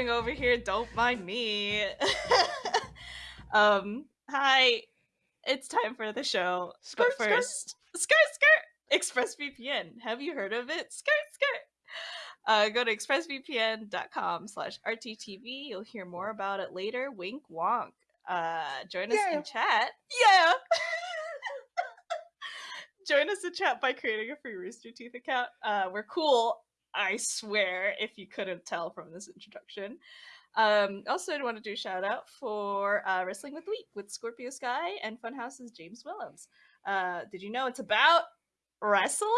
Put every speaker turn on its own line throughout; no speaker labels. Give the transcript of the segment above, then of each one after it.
Vibing over here. Don't mind me. um, hi. It's time for the show.
Skirt,
but
skirt.
first, skirt, skirt. ExpressVPN. Have you heard of it? Skirt, skirt. Uh, go to expressvpn.com slash rttv. You'll hear more about it later. Wink wonk. Uh, join us
Yeah.
in chat. Yeah. join us in chat by creating a free Rooster Teeth account. Uh, we're cool, I swear, if you couldn't tell from this introduction. Um, also, I want to do a shout out for uh, Wrestling with Week with Scorpio Sky and Funhaus's James Willems. Uh, did you know it's about wrestling?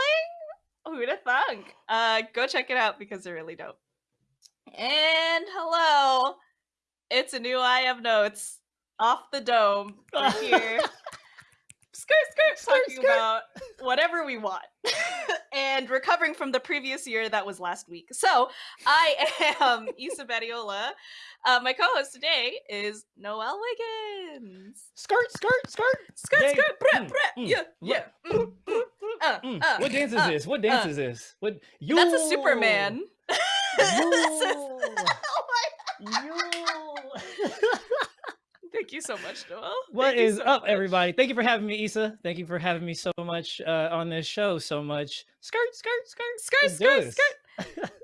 Who'd have thunk? Uh, go check it out because they're really dope. And hello, it's a new I have notes off the dome. Here. skirt, skirt,
Skirt,
talking
skirt.
about whatever we want. and recovering from the previous year that was last week. So I am Issa Badiola. Uh, my co-host today is Noel Wiggins.
Skirt, skirt, skirt.
Skirt,
Yay.
skirt, breh,
Mm,
breh,
mm,
yeah, yeah. mm, mm, uh,
Mm,
uh,
what dance is
uh,
this? What dance
uh.
is this? What? Yo!
That's a Superman. This is- oh my
Yo!
Thank you so much, Noel.
What
Thank
is
so
up,
much.
everybody? Thank you for having me, Issa. Thank you for having me so much uh, on this show. So much. Skirt, skirt, skirt.
Skirt,
Let's
skirt, skirt.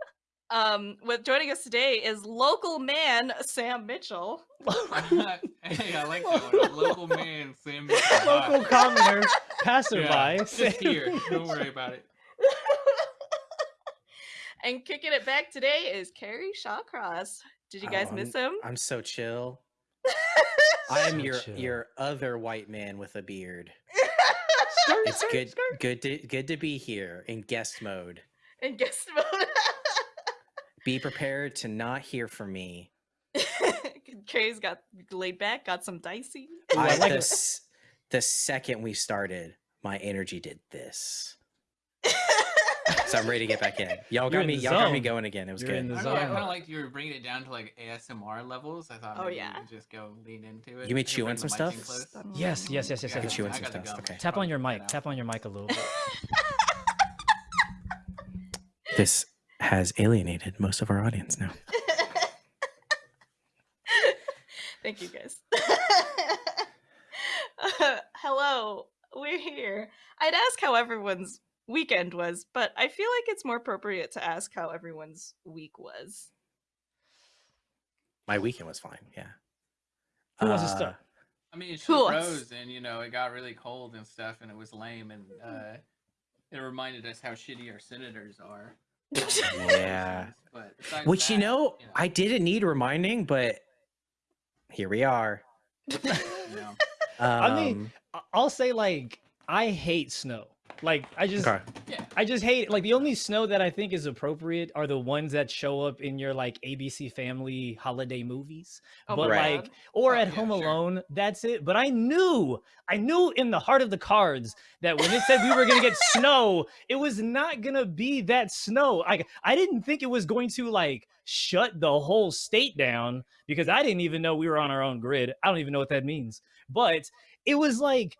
Um, with joining us today is local man Sam Mitchell.
hey, I like that one. Local man, Sam. Mitchell.
Local commoner, passerby.
Yeah, just
Sam-
here. Don't worry about it.
and kicking it back today is Kerry Shawcross. Did you guys
Oh,
miss
I'm-
him?
I'm so chill. I am
So
your
chill.
your other white man with a beard.
Skirt,
It's
skirt,
good
skirt.
good to good to be here in guest mode.
and guest mode.
Be prepared to not hear from me.
Kerry's got laid back, got some dicey.
I
I,
like
the, the second we started, my energy did this. So I'm ready to get back in. Y'all got me. Y'all got me going again. It was
You're in
good.
the
I, I
zone.
kind of like you were bringing it down to like ASMR levels. I thought
Oh, yeah.
just go lean into it.
You mean
I could
chewing some
the mic in
stuff?
Yes, yes, yes, yes,
Yeah,
yes.
chewing
I
some stuff, okay.
Tap on your mic. Tap on your mic a little bit.
This has alienated most of our audience now.
Thank you guys. Uh, hello, we're here. I'd ask how everyone's weekend was, but I feel like it's more appropriate to ask how everyone's week was.
My weekend was fine. Yeah.
Who wants to
Uh,
start?
I mean, she
Who
froze, and you know, it got really cold and stuff, and it was lame, and uh, it reminded us how shitty our senators are.
Yeah.
But besides
Which you
that,
know, I didn't need reminding, but here we are.
you know,
Um,
I mean, I'll say like I hate snow. Like I just
okay.
I just hate it. Like the only snow that I think is appropriate are the ones that show up in your like ABC Family holiday movies.
Oh
but
my
Right.
God.
or
Oh,
at
yeah,
Home
sure.
Alone, that's it. But I knew, I knew in the heart of the cards that when it said we were gonna get snow, it was not gonna be that snow. I I didn't think it was going to like shut the whole state down because I didn't even know we were on our own grid. I don't even know what that means. But it was like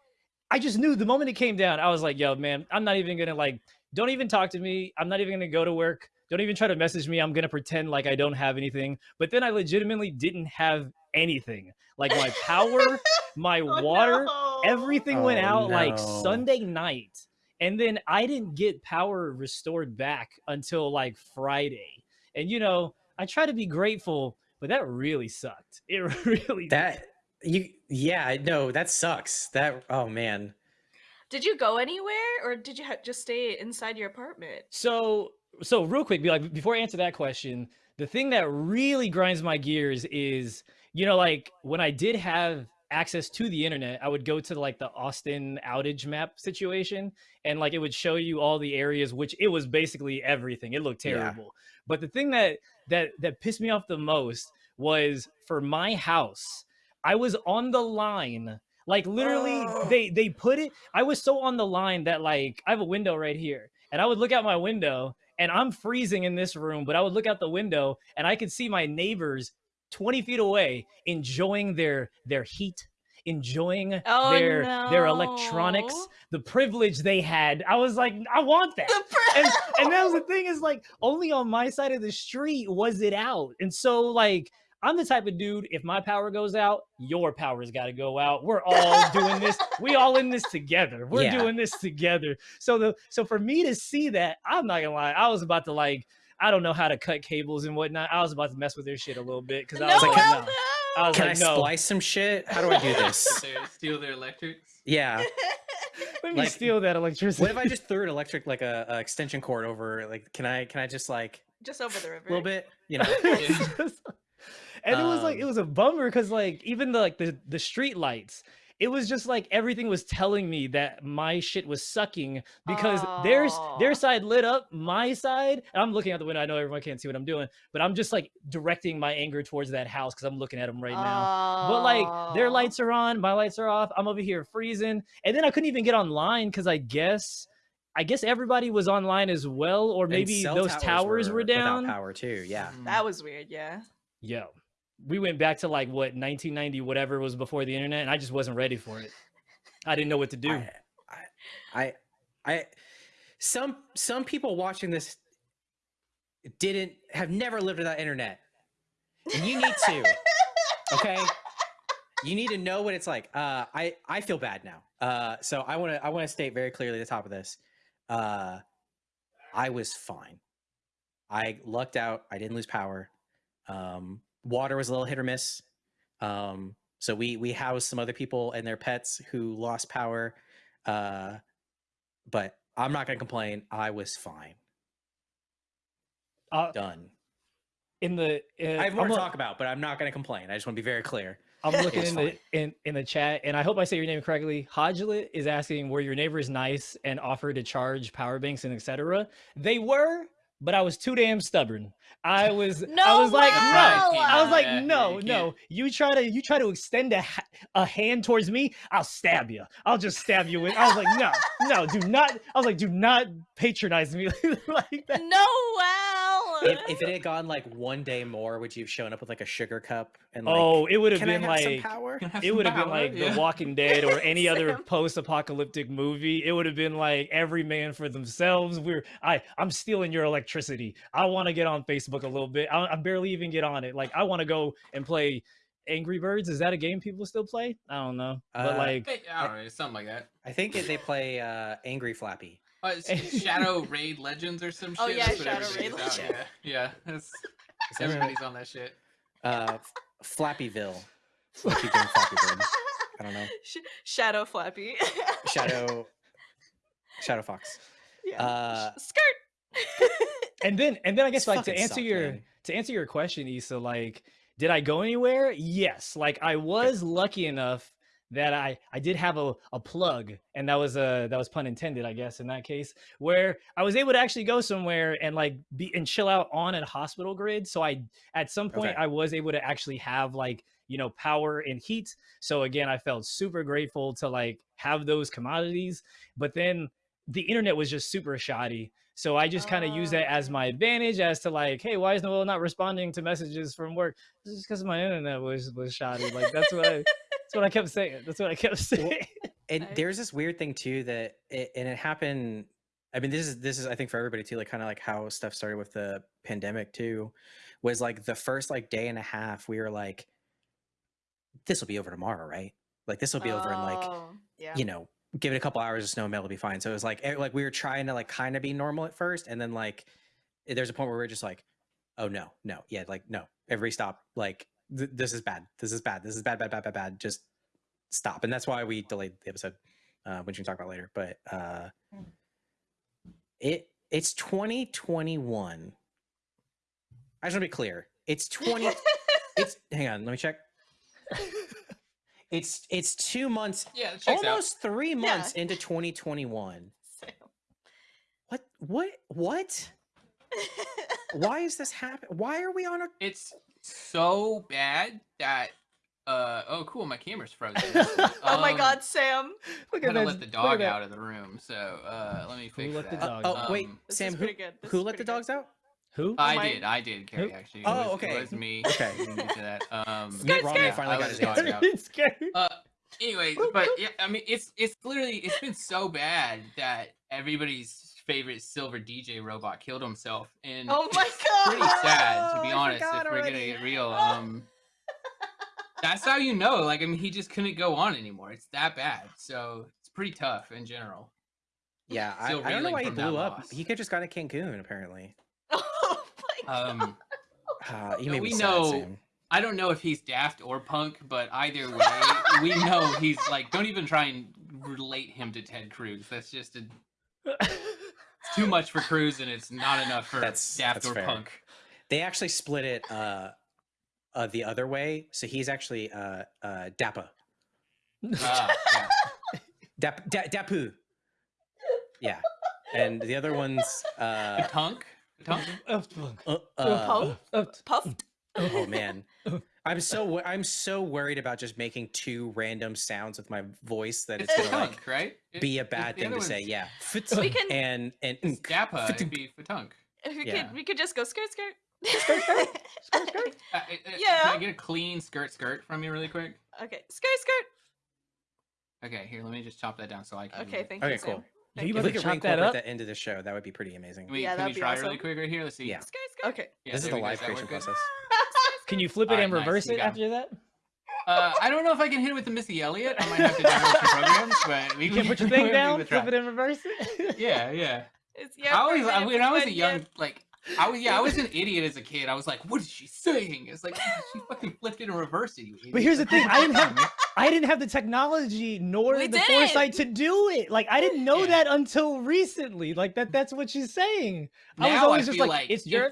I just knew the moment it came down, I was like, yo, man, I'm not even gonna like, don't even talk to me. I'm not even gonna go to work. Don't even try to message me. I'm gonna pretend like I don't have anything. But then I legitimately didn't have anything. Like my power, my
Oh,
water,
no.
everything went
Oh,
out like. Sunday night. And then I didn't get power restored back until like Friday. And you know, I try to be grateful, but that really sucked. It really did.
That you yeah, no, that sucks. That oh man.
Did you go anywhere, or did you ha- just stay inside your apartment?
So, so real quick, be like before I answer that question, the thing that really grinds my gears is, you know, like when I did have access to the internet, I would go to like the Austin outage map situation, and like it would show you all the areas, which it was basically everything. It looked
Yeah.
terrible. But the thing that that that pissed me off the most was for my house, I was on the line. Like literally,
Oh.
they they put it. I was so on the line that like I have a window right here, and I would look out my window, and I'm freezing in this room, but I would look out the window, and I could see my neighbors 20 feet away enjoying their their heat, enjoying
Oh,
their their electronics, the privilege they had. I was like, I want that. And and that was the thing is like only on my side of the street was it out and so like i'm the type of dude if my power goes out your power's got to go out we're all doing this we all in this together we're
Yeah.
doing this together so the so for me to see that i'm not gonna lie i was about to like i don't know how to cut cables and whatnot i was about to mess with their shit a little bit because i
no,
was like no.
no.
I was
Can
like,
I
no.
splice some shit? How do I do this?
Steal their electrics.
yeah.
let me
like,
steal that electricity
What if I just threw an electric like a, a extension cord over? Like, can I can I just like
just over the river.
a little bit? You know.
It's just- and it was like it
Um,
was a bummer because like even the like the the street lights it was just like everything was telling me that my shit was sucking because there's their
Aw.
side lit up my side and i'm looking out the window i know everyone can't see what i'm doing but i'm just like directing my anger towards that house because i'm looking at them right now but like their lights are on my lights are off i'm over here freezing and then i couldn't even get online because i guess i guess everybody was online as well or maybe those towers, were,
without
down
power too. Yeah.
That was weird. Yeah.
Yo, we went back to like what 1990, whatever was before the internet, and I just wasn't ready for it. I didn't know what to do.
I, I, I, I, some some people watching this didn't have never lived without internet, and you need to. okay, you need to know what it's like. Uh, I I feel bad now. Uh, so I want to I want to state very clearly at the top of this. Uh, I was fine. I lucked out. I didn't lose power. Um, water was a little hit or miss. Um, so we we housed some other people and their pets who lost power. Uh, but I'm not gonna complain. I was fine.
Uh,
Done.
in the, uh,
I have more
I'm,
to talk about, but I'm not gonna complain. I just want to be very clear.
I'm looking in the in, in the chat, and I hope I say your name correctly. Hodgelet is asking were your neighbors nice and offered to charge power banks and etc. They were, but I was too damn stubborn. I was I
No
was like, no. I was like, no,
you
no. You try to you try to extend a, a hand towards me, I'll stab you. I'll just stab you with. I was like, no, no, do not. I was like, do not patronize me like that.
No, wow.
If, if it had gone like one day more, would you have shown up with like a sugar cup and like,
oh, it would have been
have
like
power?
It would have been like
yeah.
The Walking Dead or any other post-apocalyptic movie. It would have been like every man for themselves. We're I I'm stealing your electricity. I want to get on Facebook a little bit. I, I barely even get on it. Like I want to go and play Angry Birds. Is that a game people still play? I don't know, but
Uh,
like
Hey, I don't know, something like that.
I think they play uh, Angry Flappy.
Uh, Shadow Raid Legends or some shit.
Oh, yeah,
that's
Shadow Raid Legends.
Yeah, yeah. That's,
Is that right?
everybody's on that shit.
Uh, Flappyville. I keep doing Flappy Bird. I don't know.
Sh- Shadow Flappy.
Shadow. Shadow Fox.
yeah.
Uh,
Skirt.
And then and then I guess like to answer
sucked,
your
man.
to answer your question, Issa, like did I go anywhere? Yes. Like I was lucky enough that I I did have a, a plug, and that was a that was pun intended, I guess, in that case, where I was able to actually go somewhere and like be and chill out on a hospital grid. So I at some point
Okay.
I was able to actually have like you know power and heat. So again, I felt super grateful to like have those commodities. But then the internet was just super shoddy. So I just kind of use that as
Oh.
my advantage as to like, hey, why is Noel not responding to messages from work? This is because my internet was was shoddy. Like that's what I that's what I kept saying. That's what I kept saying.
And there's this weird thing too that it, and it happened. I mean, this is this is I think for everybody too, like kind of like how stuff started with the pandemic too, was like the first like day and a half we were like, this will be over tomorrow, right? Like this will be over in like
Oh, yeah.
you know, give it a couple hours of snow and it'll be fine. So it was like eh, like we were trying to like kind of be normal at first, and then like eh, there's a point where we are just like, oh no, no, yeah, like no, every stop, like th- this is bad, this is bad, this is bad, bad, bad, bad, bad, just stop. And that's why we delayed the episode, uh, which we can talk about later. But uh,
Mm.
it it's 2021. I just want to be clear. It's 20. it's hang on, let me check. It's it's two months
Yeah, it checks out.
almost three months into 2021 what what what why is this happening? why are we on a
It's so bad that uh oh cool, my camera's frozen.
oh my
Um,
god, Sam.
Look
I'm
at
gonna
that.
let the dog out of the room, so uh let me fix
let the
that.
dog
oh
out?
wait
Um,
This
sam
is
who,
pretty good. This
let the
pretty good.
dogs out
Who?
I
my-
did, I did, Kerry. Actually, it
Oh,
was,
okay.
It was me.
Okay.
being into that. Um,
Skirt, skirt.
finally
I
got his
dog
answer
out.
It's scary.
Uh, Anyways, but yeah, I mean, it's it's literally it's been so bad that everybody's favorite silver DJ robot killed himself, and
Oh my god!
pretty sad to be
I
honest. If
forgot
we're gonna get real, um, that's how you know. Like, I mean, he just couldn't go on anymore. It's that bad. So it's pretty tough in general.
Yeah, I, I don't know why he blew up.
loss.
He could just gone to Cancun, apparently.
My god!
Um,
Uh, you
No, we
me sad,
know-
Sam.
I don't know if he's daft or punk, but either way, we know he's like. Don't even try and relate him to Ted Cruz. That's just a, it's too much for Cruz, and it's not enough for
That's-
daft
that's
or
fair.
punk.
They actually split it uh, uh, the other way. So he's actually uh, uh, Dappa.
Ah, yeah.
Dap, da, Dapu. Yeah. And the other one's. Uh,
Patunk? Patunk?
uh, uh,
Puffed?
oh man. I'm so I'm so worried about just making two random sounds with my voice that it's
It's
gonna like
right?
Be a bad thing to say. Yeah.
We can-
and and
It's it'd be Patunk.
We
Yeah.
could we could just go skirt skirt.
Skirt, skirt, skirt, skirt.
Uh, uh, uh, Can I get a clean skirt skirt from you really quick?
Okay, skirt skirt.
Okay, here, let me just chop that down so I can.
Okay, thank
Okay,
you. Sam.
cool.
Yeah,
Thank
you
you.
If we could
chop that
reincorporate
up.
that into the show, that would be pretty amazing.
Can we,
Yeah,
can
that'd
we
be
try really
awesome.
quick right here? Let's see.
Yeah.
Skirt skirt.
Okay. Yeah,
this is the live creation process.
Can you flip it
Alright,
and reverse
you
it after that?
Uh, I don't know if I can hit it with the Missy Elliott. I might have to download some programs, but we
You can put your thing down,
a
flip it and reverse it.
Yeah, yeah.
It's
I
yeah.
always, I,
for
when I was a young, like, I was, yeah, I was an idiot as a kid. I was like, "What is she saying?" It's like she fucking flipped it and reversed it. You idiot.
But here's the thing, I didn't have-
the
I didn't have the technology nor
We
the
did
foresight to do it. Like I didn't know
Yeah.
that until recently. Like that that's what she's saying. I was
Now I
always just like,
like
it's
if-
your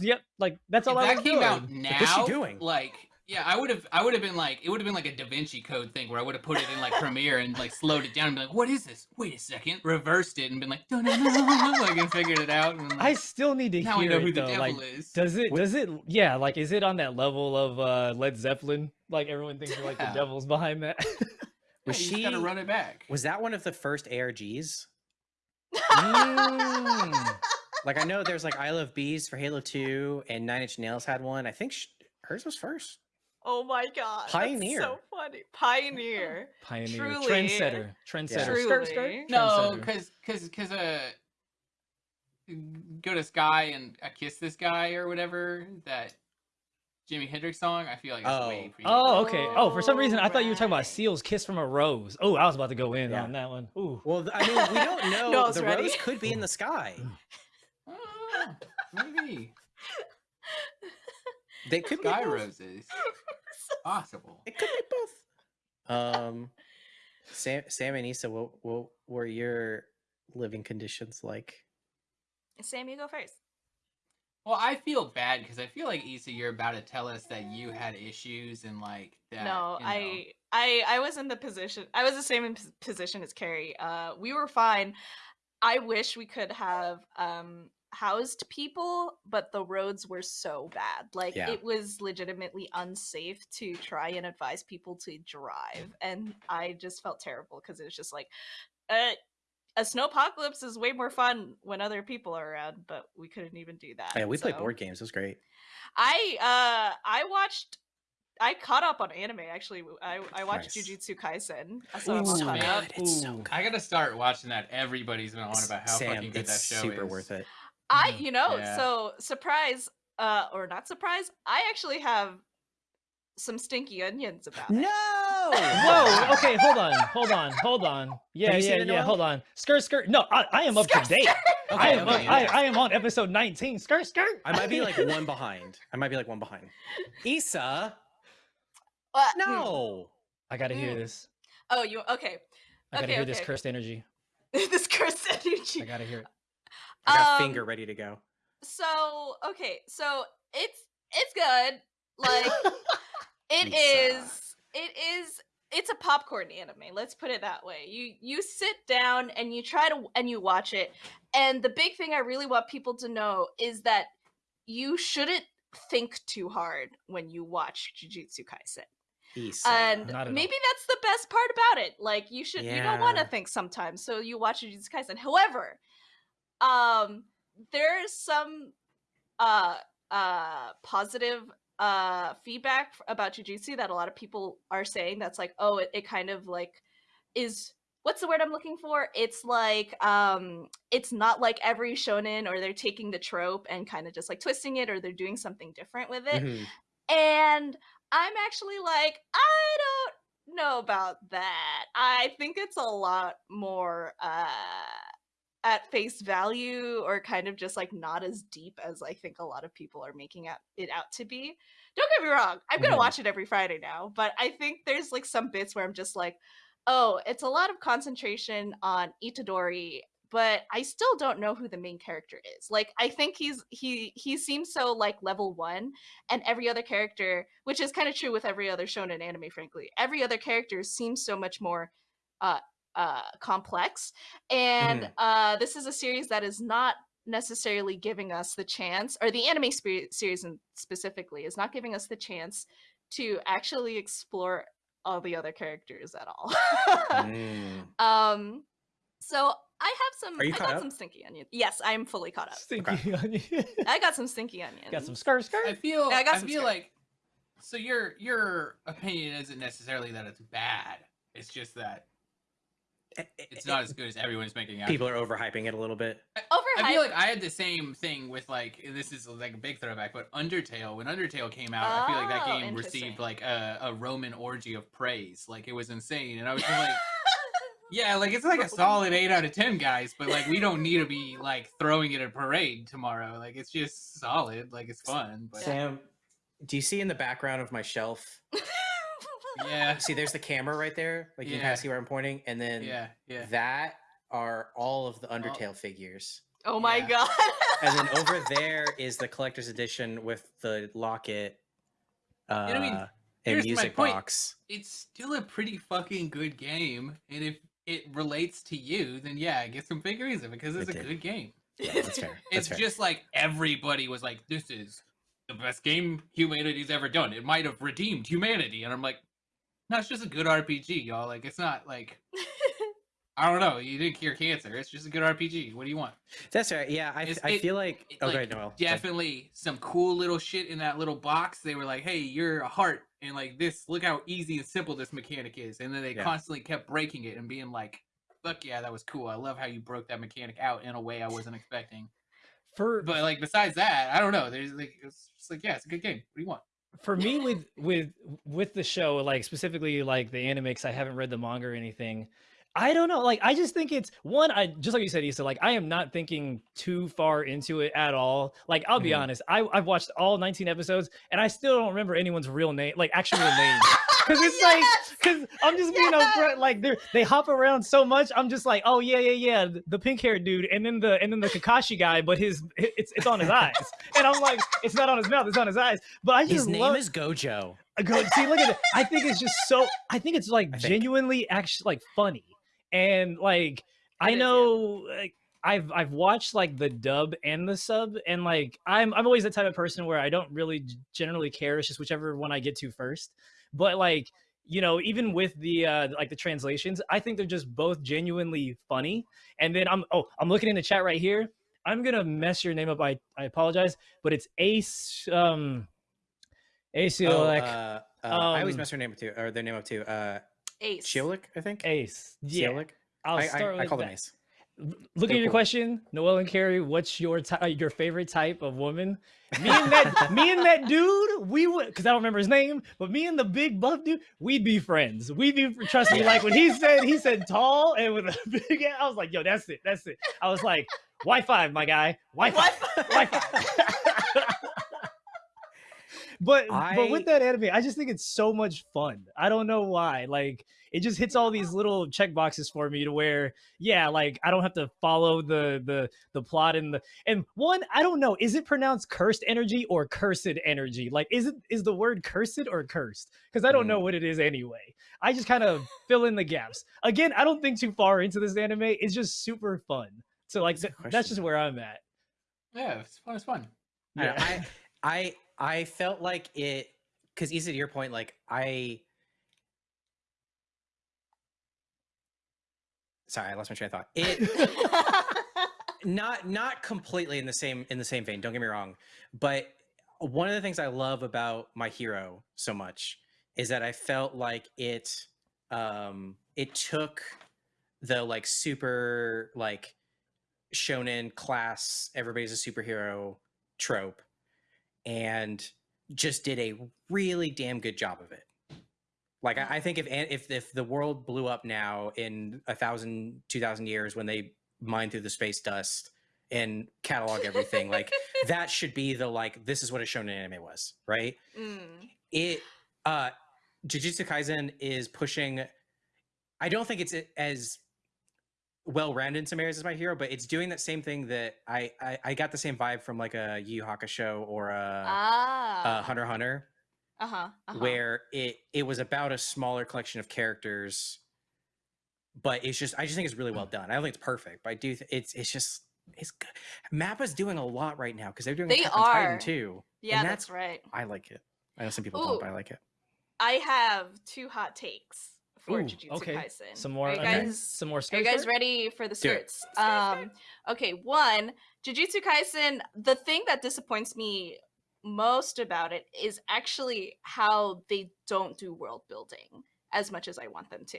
yep, like that's all
if
I
that
was
came
doing.
out now,
what's she doing?
like, yeah, I would have, I would have been like, it would have been like a Da Vinci Code thing where I would have put it in like Premiere and like slowed it down and be like, "What is this? Wait a second, reversed it and been like, "Dun, dun, dun, dun," like and figured it out. And,
I still need to
now we
hear
know
it
who the
though.
devil
Like
is.
does it
What-
does it yeah, like is it on that level of uh Led Zeppelin? Like everyone thinks like the devil's behind that.
Yeah,
Was
you just gotta run it back?
Was that one of the first ARGs?
Mm.
Like I know there's like I Love Bees for Halo 2 and Nine Inch Nails had one. I think sh- hers was first.
Oh my god. that's
Pioneer.
so funny. Pioneer.
Pioneer,
Truly.
trendsetter, trendsetter.
Truly.
Skirt, skirt,
No, because because because uh, go to Sky and I kiss this guy or whatever that Jimi Hendrix song. I feel like it's
Oh.
way pre-
Oh, okay. Oh, for some reason I thought you were talking about. Seal's "Kiss from a Rose." Oh, I was about to go in
Yeah.
on that one. Ooh,
Well, I mean, we don't know.
Noah's
the
ready.
rose could be in the sky.
Ah, maybe
They could
Sky
be both.
Roses. Possible.
It could be both. Um, Sam, Sam and Issa, what, what were your living conditions like?
Sam, you go first.
Well, I feel bad because I feel like Issa, you're about to tell us that you had issues and like that.
no,
you know-
I I I was in the position. I was the same in pos- position as Kerry. Uh, we were fine. I wish we could have um housed people, but the roads were so bad. Like
Yeah.
it was legitimately unsafe to try and advise people to drive, and I just felt terrible because it was just like, uh. A snowpocalypse is way more fun when other people are around, but we couldn't even do that.
Yeah, we played board games. It was great.
I uh I watched I caught up on anime actually. I I watched
Nice.
Jujutsu Kaisen. So I'm
Ooh,
caught
man.
up.
It's so good.
I gotta start watching that. Everybody's been on about how
Sam,
fucking good
it's
that show
super
is.
worth it.
I you know,
Yeah.
so surprise uh or not surprise, I actually have some stinky onions about it.
No.
Whoa. Okay, hold on, hold on, hold on. Yeah,
you
yeah, yeah.
Noel?
Skirt, skirt. Skirt, skirt. No, I, I am up to
Skirt,
date. I am,
okay,
up, I,
yeah.
I am on episode 19. Skirt, skirt.
I might be like one behind. I might be like one behind. Issa,
Uh, hmm.
no.
I gotta hear
Mm.
this.
Oh, you okay.
I gotta
Okay,
hear this cursed energy.
this cursed energy.
I gotta hear it.
I got
Um,
finger ready to go.
So, okay. So, it's it's good. Like It is. It is. It's a popcorn anime. Let's put it that way. You you sit down and you try to and you watch it. And the big thing I really want people to know is that you shouldn't think too hard when you watch Jujutsu Kaisen.
Issa.
And maybe that's the best part about it. Like you should you don't want to think sometimes, so you watch Jujutsu Kaisen. However, um there's some uh uh positive uh feedback about jujutsu that a lot of people are saying that's like oh it, it kind of like is what's the word i'm looking for? It's like um it's not like every shonen or they're taking the trope and kind of just like twisting it or they're doing something different with it.
Mhm.
and i'm actually like i don't know about that. I think it's a lot more uh at face value or kind of just like not as deep as i think a lot of people are making it out to be don't get me wrong i'm gonna
Mhm.
watch it every friday now but i think there's like some bits where i'm just like oh it's a lot of concentration on itadori but i still don't know who the main character is like i think he's he he seems so like level one and every other character which is kind of true with every other shonen anime frankly every other character seems so much more uh uh complex and
Mhm.
uh this is a series that is not necessarily giving us the chance or the anime series in specifically is not giving us the chance to actually explore all the other characters at all
Mm.
um so i have some
Are you
i
caught
got
up?
some stinky onions yes i'm fully caught up
Stinky onion.
i got some stinky onions
Got some skirt skirt.
I feel
Yeah, I
I,
got some
feel
skirt.
like so your your opinion isn't necessarily that it's bad. It's just that it's
eh,
not as good as everyone's making out.
People are overhyping it a little bit.
overhyped
I feel like I had the same thing with like this is like a big throwback, but Undertale. When Undertale came out, I feel like that
Oh,
game received like a, a Roman orgy of praise. Like it was insane, and I was like, yeah, like it's like a solid eight out of ten, guys. But like we don't need to be like throwing it at a parade tomorrow. Like it's just solid. Like it's fun. But
Sam, do you see in the background of my shelf?
yeah,
See, there's the camera right there. Like you can kind
Yeah.
of see where I'm pointing, and then
yeah, yeah.
that are all of the Undertale figures.
oh my
Yeah.
god
And then over there is the collector's edition with the locket uh,
I mean,
and music box.
it's still a pretty fucking good game, and if it relates to you, then yeah, get some figurines of it because it's
It
a
did.
good game.
Yeah, that's fair. That's
it's
fair.
just like everybody was like, "This is the best game humanity's ever done. It might have redeemed humanity," and I'm like, "No, it's just a good RPG, y'all. Like, it's not like I don't know. You didn't cure cancer. It's just a good RPG. What do you want?
That's right. Yeah, I,
It's-
I
it-
feel like.
it, oh,
Okay,
like,
Noel.
Definitely some cool little shit in that little box. They were like, "Hey, you're a heart," and like this. Look how easy and simple this mechanic is. And then they
Yeah.
constantly kept breaking it and being like, "Fuck yeah, that was cool. I love how you broke that mechanic out in a way I wasn't expecting."
For
But like besides that, I don't know. There's like it's just like yeah, it's a good game. What do you want?
For me with with with the show like specifically like the anime 'cause i haven't read the manga or anything i don't know like i just think it's one i just like you said Issa, like i am not thinking too far into it at all like i'll be
Mhm.
honest I, i've watched all 19 episodes and i still don't remember anyone's real name like actual name because it's like because i'm just being
Yes!
upfront like they they hop around so much i'm just like oh yeah yeah yeah the pink haired dude and then the and then the kakashi guy but his it's it's on his eyes and i'm like it's not on his mouth it's on his eyes but i just
His name
love
is Gojo.
I go see look at it i think it's just so i think it's like
think.
genuinely actually like funny and like i
It is, yeah.
know like i've i've watched like the dub and the sub and like i'm i'm always the type of person where i don't really generally care it's just whichever one i get to first but like you know even with the uh like the translations i think they're just both genuinely funny and then i'm oh i'm looking in the chat right here i'm gonna mess your name up i i apologize but it's ace um ace
Oh,
like
uh, uh, I always
um,
mess her name up too, or their name up too. Uh,
ace
Shiolik, I think.
Ace. Yeah.
Shiolik?
I'll
I,
start
I,
with
I call them. Ace.
L- Look at your question, Noel and Kerry. What's your uh, your favorite type of woman? Me and that me and that dude, we would because I don't remember his name, but me and the big buff dude, we'd be friends. We'd be trust me. Like when he said he said tall and with a big, I was like, yo, that's it, that's it. I was like, Wi Fi, my guy, Wi Fi, Wi Fi. but but with that anime, I just think it's so much fun. I don't know why. Like it just hits all these little check boxes for me to where, yeah, like I don't have to follow the the the plot and the and one, I don't know, is it pronounced cursed energy or cursed energy? Like is it is the word cursed or cursed? Because I don't know mm. what it is anyway. I just kind of fill in the gaps. Again, I don't think too far into this anime. It's just super fun. So like
That's
th- that's just where I'm at.
Yeah, it's fun. It's fun.
I, I I I felt like it because easy to your point, like I. Sorry, I lost my train of thought. It not not completely in the same in the same vein. Don't get me wrong, but one of the things I love about My Hero so much is that I felt like it um it took the like super like shonen class everybody's a superhero trope and just did a really damn good job of it. Like I, I think if an- if if the world blew up now in a thousand, two thousand years when they mine through the space dust and catalog everything, like that should be the like this is what a shonen anime was, right?
Mm.
It uh Jujutsu Kaisen is pushing I don't think it's as well rounded in some areas as my hero, but it's doing that same thing that I I, I got the same vibe from like a Yu Hakusho or a,
ah.
a Hunter Hunter
Uh-huh. uh-huh.
where it it was about a smaller collection of characters but it's just i just think it's really well done i don't think it's perfect but i do th- it's it's just it's good mappa's doing a lot right now because they're doing
They
on Titan
are.
too
Yeah,
that's-
that's right.
i like it i know some people don't but i like it
I have two hot takes for
Ooh,
Jujutsu
okay.
Kaisen.
Some more.
Are you
okay. Some more.
are you guys ready for the skirts? Um, okay, one, Jujutsu Kaisen, the thing that disappoints me most about it is actually how they don't do world building as much as I want them to.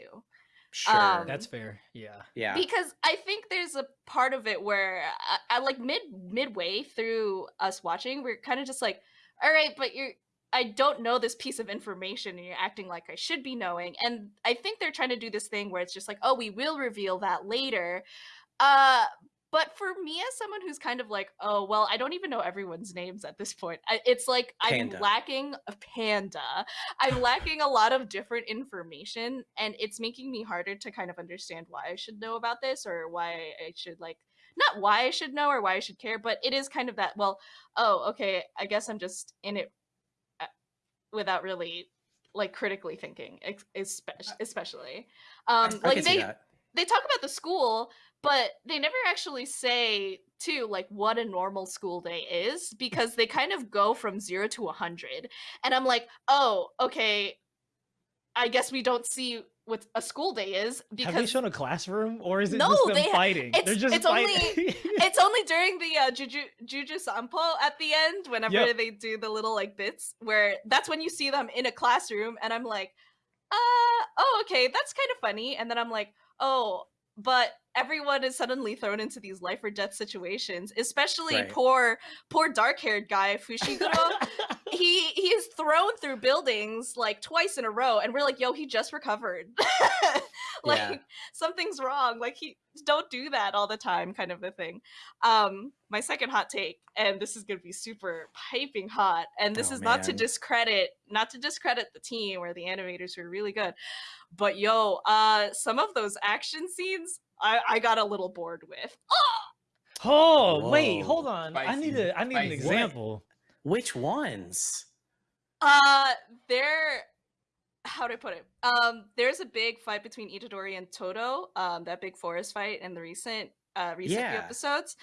sure
Um,
That's fair. Yeah.
yeah
because I think there's a part of it where I, I like mid midway through us watching, we're kind of just like, all right, but you're I don't know this piece of information and you're acting like I should be knowing. And I think they're trying to do this thing where it's just like, oh, we will reveal that later. Uh but for me as someone who's kind of like, oh, well, I don't even know everyone's names at this point. I, it's like
Panda.
I'm lacking a panda. I'm lacking a lot of different information and it's making me harder to kind of understand why I should know about this or why I should like not why I should know or why I should care, but it is kind of that, well, oh, okay, I guess I'm just in it without really like critically thinking, ex- especially. Um
i
like they
that
they talk about the school, but they never actually say too like what a normal school day is because they kind of go from 0 to a 100. And I'm like, "Oh, okay. I guess we don't see what a school day is because
Have they shown a classroom, or is it
No,
just them
they
fighting? They're
it's-
just
it's
fighting.
it's only during the uh, Juju Juju Sampo at the end, whenever
Yep.
they do the little like bits, where that's when you see them in a classroom, and I'm like, uh, oh, okay, that's kind of funny. And then I'm like, oh, but everyone is suddenly thrown into these life or death situations, especially
Right.
poor, poor dark haired guy Fushiguro. he he is thrown through buildings like twice in a row, and we're like, yo, he just recovered. like
Yeah.
something's wrong. Like he don't do that all the time, kind of a thing. Um, my second hot take, and this is gonna be super piping hot, and this
Oh,
is not to discredit, not to discredit the team or the animators who are really good, but yo, uh, some of those action scenes. I, I got a little bored with.
oh wait,
Whoa.
hold on. I need
Spicy.
a I need an
Spicy.
example.
Which ones
Uh, there. How do I put it? Um, there's a big fight between Itadori and Todo. Um, that big forest fight in the recent, uh, recent few episodes.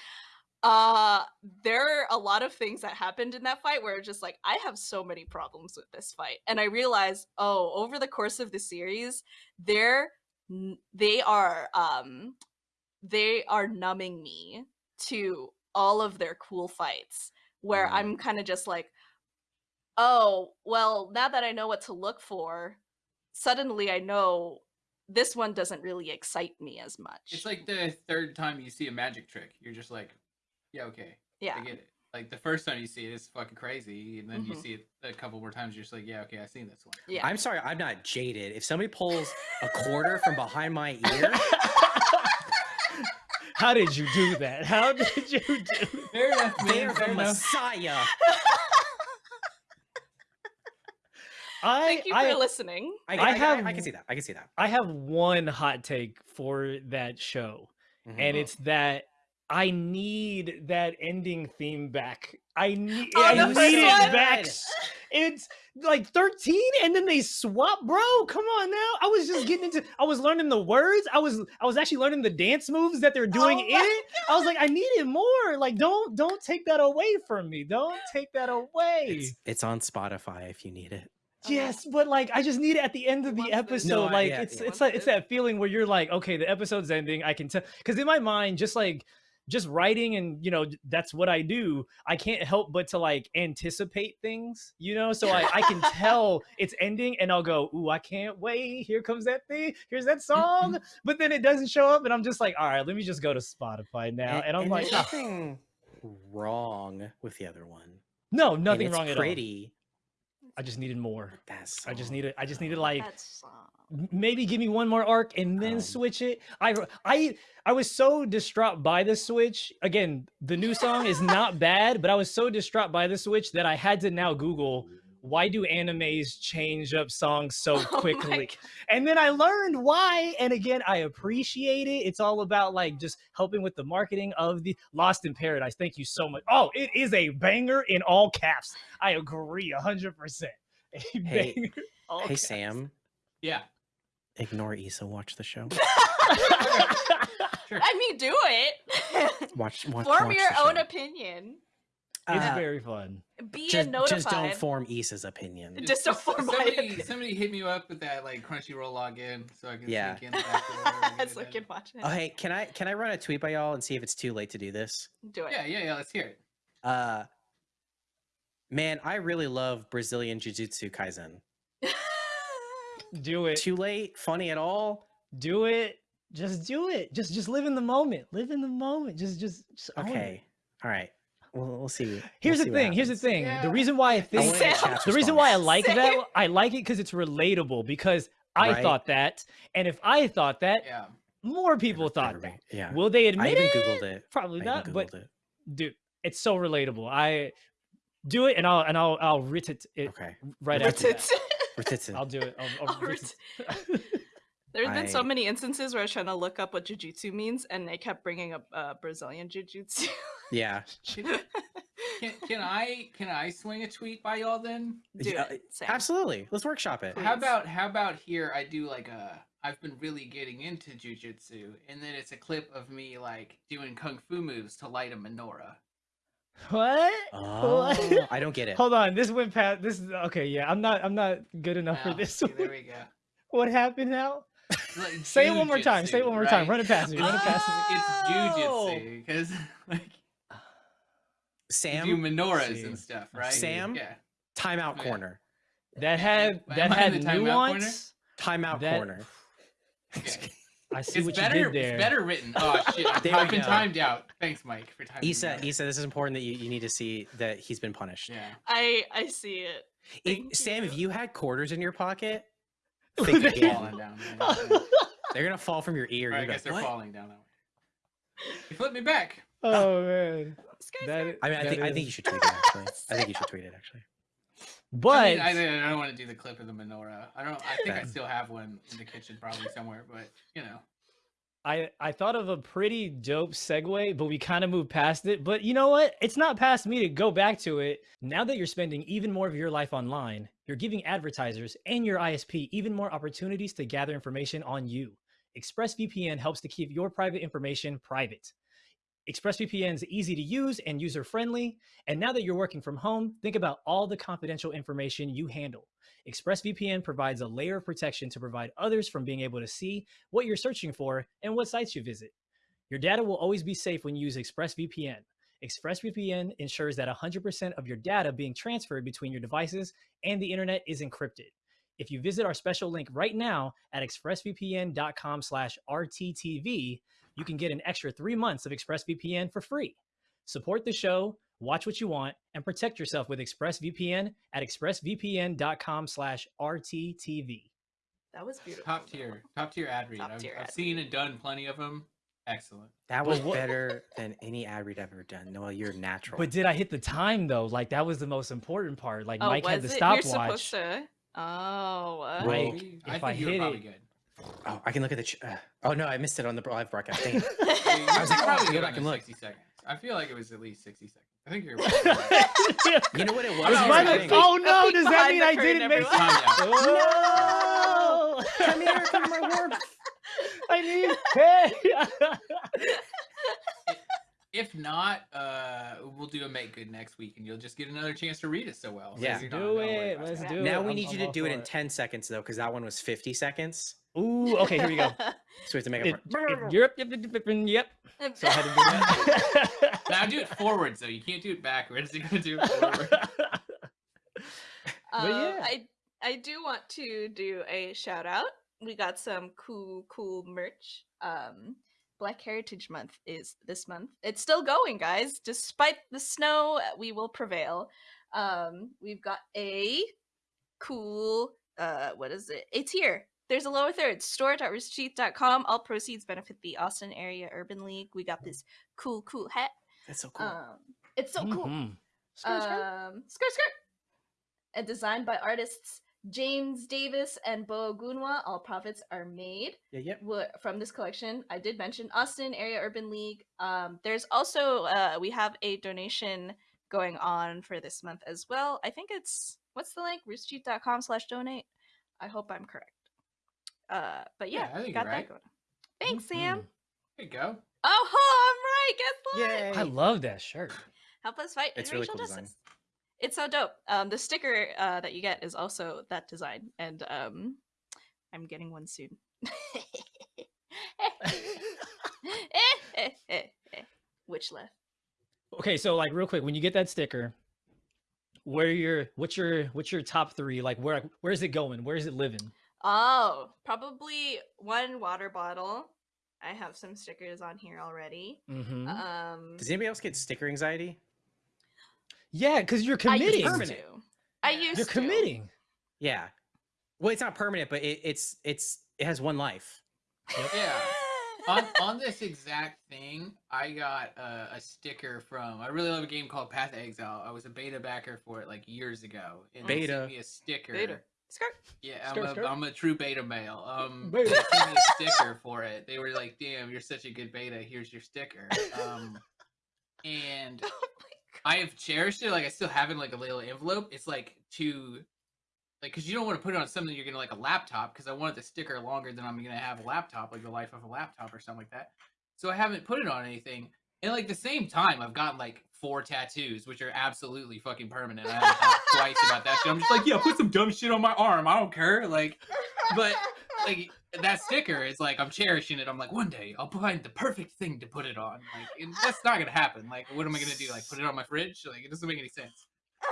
Uh, there are a lot of things that happened in that fight where just like I have so many problems with this fight, and I realized, oh, over the course of the series, they're they are um, they are numbing me to all of their cool fights where
Mm.
I'm kind of just like, oh, well, now that I know what to look for, suddenly I know this one doesn't really excite me as much.
It's like the third time you see a magic trick, you're just like, yeah, okay,
yeah,
I get it. Like the first time you see it, it's fucking crazy, and then you
Mhm.
see it a couple more times, you're just like, yeah, okay, I've seen this one.
yeah.
i'm sorry i'm not jaded if somebody pulls a quarter from behind my ear
How did you do that? How did you do?
Fair enough,
they're
man. Fair
the
enough.
messiah
I
Thank you
I,
for listening.
I,
I
I, I-
have-
I can see that i can see that
I have one hot take for that show,
Mhm.
and
Mhm.
it's that I need that ending theme back. I need
Oh,
I need it back. It's like 13 and then they swap, bro. Come on now. I was just getting into I was learning the words. I was I was actually learning the dance moves that they're doing
Oh
in
my
it. I was like, I needed more. Like, don't don't take that away from me. Don't take that away.
it's, it's on spotify if you need it
Okay.
Yes, but like I just need it at the end of the episode.
No,
like
yeah,
it's
yeah.
it's like it's that feeling where you're like, okay, the episode's ending. I can tell because in my mind, just like just writing and you know that's what I do. I can't help but to like anticipate things, you know. So I, I can tell it's ending, and I'll go, "Ooh, I can't wait! Here comes that thing. Here's that song." But then it doesn't show up, and I'm just like, "All right, let me just go to Spotify now." And, I'm like,
there's
"Ah,
nothing wrong with the other one.
"No, nothing
it's
wrong at all.
pretty.
I just needed more.
That's
I just needed. I just needed like."
That song.
M- maybe give me one more arc and then
Um,
switch it. I I I was so distraught by the switch. Again, the new song is not bad, but I was so distraught by the switch that I had to now Google why do animes change up songs so
Oh
quickly?
God.
and then I learned why. And again, I appreciate it. It's all about like just helping with the marketing of the Lost in Paradise. Thank you so much. Oh, it is a banger in all caps. I agree a hundred percent. A
Hey-
banger, all
Hey
caps.
Sam,
Yeah.
Ignore Issa. Watch the show.
Sure.
I mean, do it.
Watch. watch
Form
watch
your own
show.
opinion.
it's
Uh,
very fun.
Be
just,
notified.
just don't form Issa's opinion.
Just don't form my
somebody,
opinion.
somebody hit me up with that like Crunchyroll login so I can
Yeah.
sneak in. after
so I can watch it.
Oh hey, can I can I run a tweet by y'all and see if it's too late to do this?
Do it.
Yeah, yeah, yeah. Let's hear it.
Uh, man, I really love Brazilian Jiu-Jitsu Kaisen.
Do it.
Too late? Funny at all?
do it just do it just just live in the moment live in the moment just just, just.
Okay. All right. We'll, we'll see. we'll
here's
see
the thing here's the thing
Yeah.
the reason why i
I
think
wanna get
Sam.
chat's
the reason why i like
Same.
that i like it because it's relatable because i
Right.
thought that and if i thought that
Yeah.
more people thought
Everybody-
that
Yeah.
will they admit
I
admit
even
it
googled it.
probably
I
not
even
but
googled it.
dude it's so relatable i do it and i'll and i'll i'll writ it, it
Okay.
right
Writ
after
it.
That.
Rititsu.
i'll do it i'll, I'll
I'll
writ
writ
it.
There's been so many instances where I was trying to look up what jujitsu means, and they kept bringing up uh, Brazilian jiu-jitsu.
Yeah.
Can, can, can I can I swing a tweet by y'all then?
Do
Yeah,
it,
Absolutely. Let's workshop it.
How about how about here I do like a I've been really getting into jujitsu, and then it's a clip of me like doing kung fu moves to light a menorah.
what
Oh,
What?
I don't get it.
Hold on, this went past. This is okay. Yeah, I'm not. I'm not good enough for this.
see,
one.
there we go.
What happened now?
Like
Say it one more time. Say it one more time. Run it past me. Run it past me.
It's
Oh.
jujitsu because like you do menorahs
see.
and stuff, right?
Sam?
yeah.
timeout
Yeah.
corner.
That had
Am
that
I in
had
the timeout corner?
nuance.
Timeout
That-
corner.
Okay.
I see
It's
what
better.
you did there.
It's better written. Oh shit! I've been
go.
timed out. Thanks, Mike, for timing. me
Issa,
out.
Issa, this is important that you, you need to see that he's been punished.
Yeah.
I I see it.
If, Sam, if
you.
you had quarters in your pocket, think
They-
again.
Falling down. yeah, yeah.
They're gonna fall from your ear.
Or I
You're
guess
like,
they're
what?
falling down that way. You flipped me back.
oh man. That i-
I mean, I
that
think I think you should tweet it. Actually, I think you should tweet it. Actually,
But
I, mean, I, I don't want to do the clip of the menorah. I don't. I think I still have one in the kitchen, probably somewhere. But you know,
I I thought of a pretty dope segue, but we kind of moved past it. But you know what? It's not past me to go back to it. Now that you're spending even more of your life online, you're giving advertisers and your ISP even more opportunities to gather information on you. ExpressVPN helps to keep your private information private. ExpressVPN is easy to use and user friendly. And now that you're working from home, think about all the confidential information you handle. ExpressVPN provides a layer of protection to provide others from being able to see what you're searching for and what sites you visit. Your data will always be safe when you use ExpressVPN. ExpressVPN ensures that 100% of your data being transferred between your devices and the internet is encrypted. If you visit our special link right now at expressvpn.com slash RTTV, you can get an extra three months of ExpressVPN for free. Support the show, watch what you want, and protect yourself with ExpressVPN at expressvpn.com slash RTTV.
That was beautiful.
top tier, top tier ad read.
Top
I've,
tier
I've
ad
seen and done plenty of them. Excellent.
that was better than any ad read I've ever done. Noel, you're natural.
But did I hit the time though? Like that was the most important part. Like
Oh,
Mike had the
it? You're
stopwatch.
supposed to. Oh. uh,
Right.
Well,
if
I think
I
you were
hit
probably
it-
good.
Oh, I can look at the. Ch- uh, oh no, I missed it on the live broadcast. Dang it. I was
were
like, oh, I have
probably
to go
good
back
on
and look.
60 seconds. I feel like it was at least 60 seconds. I think you're.
You know what it was?
I'm
Was
not
mine
right.
oh no!
peek
Does that mean I didn't make
everyone.
Time out.
Oh!
Come here, come to my warmth.
I need hey.
If not, uh, we'll do a make good next week, and you'll just get another chance to read it so well.
Yeah.
you're
Let's
not-
do
not
it.
about
Let's
that.
do it.
now we
I'm-
need you
I'm
to do it
for
in
it.
10 seconds though, because that one was 50 seconds.
Ooh, okay, here we go.
So we have to make
It,
up
it, yep, yep, yep, yep, yep, yep. So I had to do that.
Now do it forwards though. You can't do it backwards. You gotta do it forward.
But
Um,
yeah.
I I do want to do a shout out. We got some cool cool merch. Um, Black Heritage Month is this month. It's still going, guys. Despite the snow, we will prevail. Um, we've got a cool uh what is it? It's here. There's a lower third. Store.roosterteeth.com. All proceeds benefit the Austin Area Urban League. We got this cool, cool hat.
That's so cool.
Um, it's so cool.
Mhm.
Um, skirt, skirt. And designed by artists James Davis and Bo Gunwa. All profits are made
yeah, yep.
wa- from this collection. I did mention Austin Area Urban League. Um, there's also uh, we have a donation going on for this month as well. I think it's what's the link? roosterteeth.com slash donate. I hope I'm correct. Uh, but yeah,
Yeah, I think
got
you're
that going. Thanks, Sam.
Mhm.
There you go.
Oh, I'm right. Guess what?
Yay.
I love that shirt.
Help us fight
It's
in
really
racial
cool design.
Justice. It's so dope. Um, the sticker uh, that you get is also that design, and um, I'm getting one soon. Which left?
Okay, so like real quick, when you get that sticker, where your what's your what's your top three? Like where where's it going? Where is it living?
Oh, probably one water bottle. I have some stickers on here already.
Mm-hmm.
Um,
Does anybody else get sticker anxiety?
Yeah, because you're committing.
I
committing.
used to. I
Yeah.
used
You're
to.
committing.
Yeah. Well, it's not permanent, but it, it's it's it has one life.
Yeah. on on this exact thing, I got uh, a sticker from. I really love a game called Path of Exile. I was a beta backer for it like years ago, and they
Beta.
sent me a sticker.
Beta. Skirt.
Yeah, I'm a,
skirt.
am a true beta male. Um,
Beta.
they sent me a sticker for it. They were like, "Damn, you're such a good beta. Here's your sticker." Um, and I have cherished it. Like I still have it in like a little envelope. It's like to like because you don't want to put it on something you're gonna like a laptop because I wanted the sticker longer than I'm gonna have a laptop, like the life of a laptop or something like that. So I haven't put it on anything. And like the same time, I've gotten like four tattoos, which are absolutely fucking permanent. I haven't thought twice about that shit. I'm just like, yeah, put some dumb shit on my arm. I don't care. Like, but like that sticker is like I'm cherishing it. I'm like, one day I'll find the perfect thing to put it on. Like, and that's not gonna happen. Like, what am I gonna do? Like, put it on my fridge? Like, it doesn't make any sense.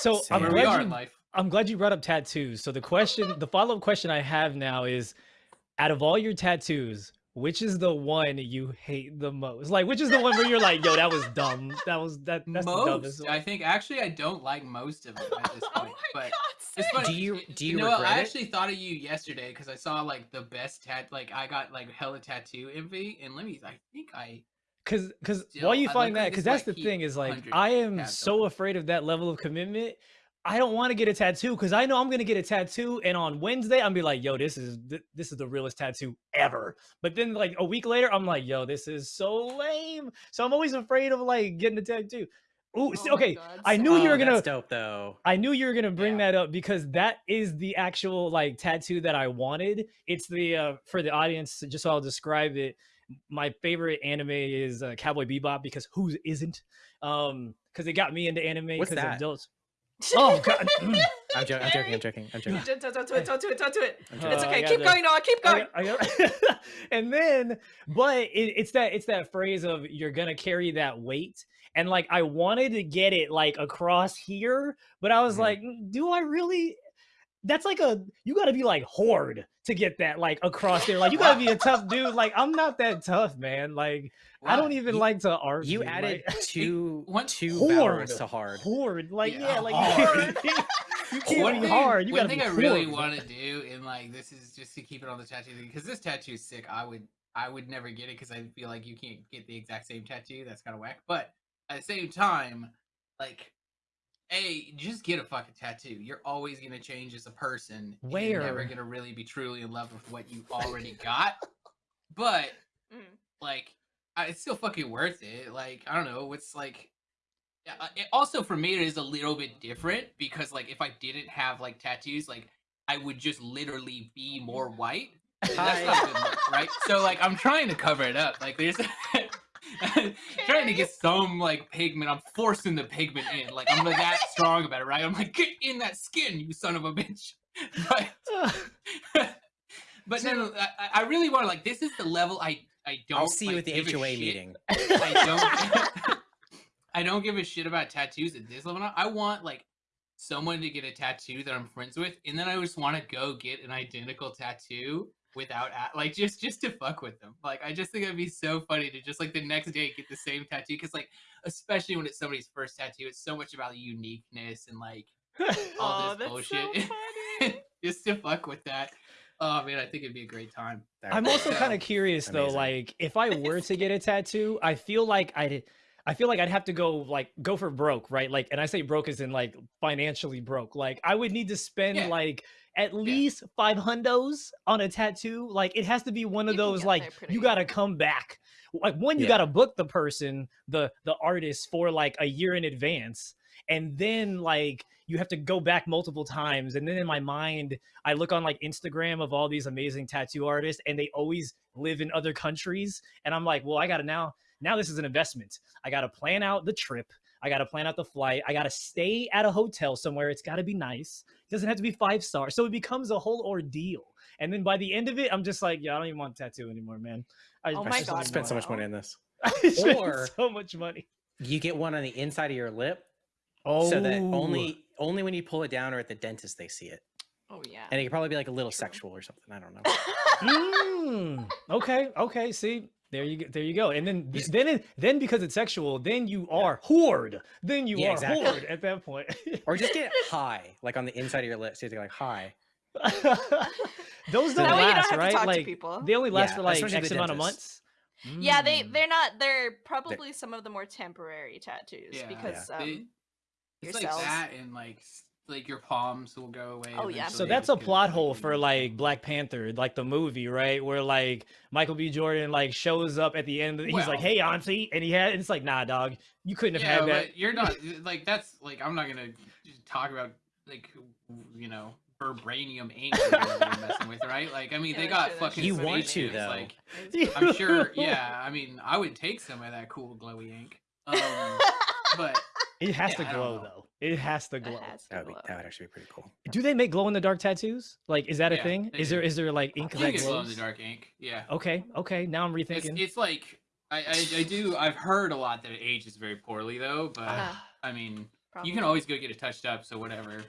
So I'm
Where we
glad
in
you
life.
I'm glad you brought up tattoos. So the question, the follow up question I have now is, out of all your tattoos, which is the one you hate the most? Like, which is the one where you're like, yo, that was dumb. That was that. That's the dumbest.
most,
one."
I think actually I don't like most of them at this
oh
point.
my
but
god.
it's funny.
Do you- do you
know? what?
regret
I
it?
actually thought of you yesterday because I saw like the best tat. Like I got like hella tattoo envy, and let me. I think I.
Cause, cause
Still,
while you
I
find that, cause
this,
that's
like,
the thing is like I am so afraid of that level of commitment. I don't want to get a tattoo because I know I'm gonna get a tattoo, and on Wednesday I'm be like, "Yo, this is th- this is the realest tattoo ever." But then like a week later, I'm like, "Yo, this is so lame." So I'm always afraid of like getting a tattoo. Ooh,
Oh my
okay, I knew you
Oh,
were gonna
dope though.
I knew you were gonna bring
Yeah.
that up because that is the actual like tattoo that I wanted. It's the uh, for the audience, just so I'll describe it. My favorite anime is uh, Cowboy Bebop because who isn't? Um, because it got me into anime
What's that?
adults. Oh god, mm.
I'm, jo- I'm joking. I'm joking. I'm joking.
Don't, don't, do it. Don't do it. Don't do it. It's okay. Keep going, Noah. Keep
I
going.
got- I got- and then, but it, it's that it's that phrase of you're gonna carry that weight, and like I wanted to get it like across here, but I was
Mhm.
like, "Mm, do I really? That's like a you got to be like horde to get that like across there. Like you got to be a tough dude. Like I'm not that tough, man. Like I don't even
You-
like to argue.
You added
like,
two
one-
two
Horde.
to hard.
horde. Like
Yeah,
yeah, like
hard.
you can't
One
be
thing,
hard. You
one
gotta
thing
be
I really
horde.
want to do, and like this is just to keep it on the tattoo thing, because this tattoo is sick. I would, I would never get it because I feel like you can't get the exact same tattoo. That's kind of whack. But at the same time, like, hey, just get a fucking tattoo. You're always gonna change as a person. Where You're never gonna really be truly in love with what you already got. But
Mm.
like I- it's still fucking worth it. Like I don't know, it's like uh, it, also for me it is a little bit different because like if I didn't have like tattoos, like I would just literally be more white. that's not good look, right? So like I'm trying to cover it up. Like there's trying to get some like pigment. I'm forcing the pigment in. Like I'm like that strong about it, right? I'm like, get in that skin, you son of a bitch. But but no, no, I, I really want to like. This is the level I I don't.
I'll see you at the HOA meeting.
I don't. I don't give a shit about tattoos at this level. I want like someone to get a tattoo that I'm friends with, and then I just want to go get an identical tattoo without a- like just just to fuck with them. Like I just think it'd be so funny to just like the next day get the same tattoo because like especially when it's somebody's first tattoo, it's so much about uniqueness and like all
oh,
this
that's so
bullshit.
funny.
just to fuck with that. Oh man, I think it'd be a great time.
That
I'm also
Yeah.
kind of curious though, like if I were to get a tattoo, I feel like I'd I feel like I'd have to go like go for broke, right? Like and I say broke as in like financially broke. Like I would need to spend
Yeah.
like at least five hundos on a tattoo. Like it has to be one of
You
those like you gotta come back. Like one, you
Yeah.
gotta book the person, the the artist for like a year in advance. And then like you have to go back multiple times. And then in my mind, I look on like Instagram of all these amazing tattoo artists and they always live in other countries. And I'm like, well, I gotta now, now this is an investment. I gotta plan out the trip. I gotta plan out the flight. I gotta stay at a hotel somewhere. It's gotta be nice. It doesn't have to be five stars. So it becomes a whole ordeal. And then by the end of it, I'm just like, yeah, I don't even want a tattoo anymore, man. I,
Oh my
just
God,
don't
spent so much money on this.
I spent
Or-
so much money.
You get one on the inside of your lip,
Oh,
so that only only when you pull it down or at the dentist they see it,
Oh yeah.
and it could probably be like a little
True.
sexual or something. I don't know.
Mm, okay, okay. See, there you go. There you go. And then,
You s-
then, it, then because it's sexual, then you are hoard. Then you
Yeah,
are
exactly.
horde at that point.
Or just get high, like on the inside of your lips. So you're like high.
Those don't
that way you don't
last, right?
talk to
Like
people.
they only last
Yeah,
for like
especially
X
the
amount of
dentist.
months.
Yeah, they
Mm.
they're not. They're probably some of the more temporary tattoos
Yeah,
because
They-
um,
it's
your
like that and like s- like your palms will go away.
Oh, yeah.
So that's a plot hole for like. Black Panther, like the movie, right? Where like Michael B. Jordan like shows up at the end. He's like, "Hey, Auntie," and he had. And it's like, "Nah, dog, you couldn't have
Yeah,
had that."
but you're not like that's like I'm not gonna talk about like you know vibranium ink they're messing with, right? Like I mean
Yeah,
they got
shit-
fucking.
You want to, though.
Like I'm sure. Yeah, I mean I would take some of that cool glowy ink. Um, but
It has
Yeah,
to glow though. It has to
It
glow.
has to
That would be that would actually be pretty cool.
Do they make glow in the dark tattoos? Like, is that a
Yeah,
thing? Is there
do.
is there like ink that
can glow in the dark ink. Yeah.
Okay, okay. Now I'm rethinking.
it's like I, I I do I've heard a lot that it ages very poorly though, but
Ah,
I mean
probably.
you can always go get it touched up, so whatever.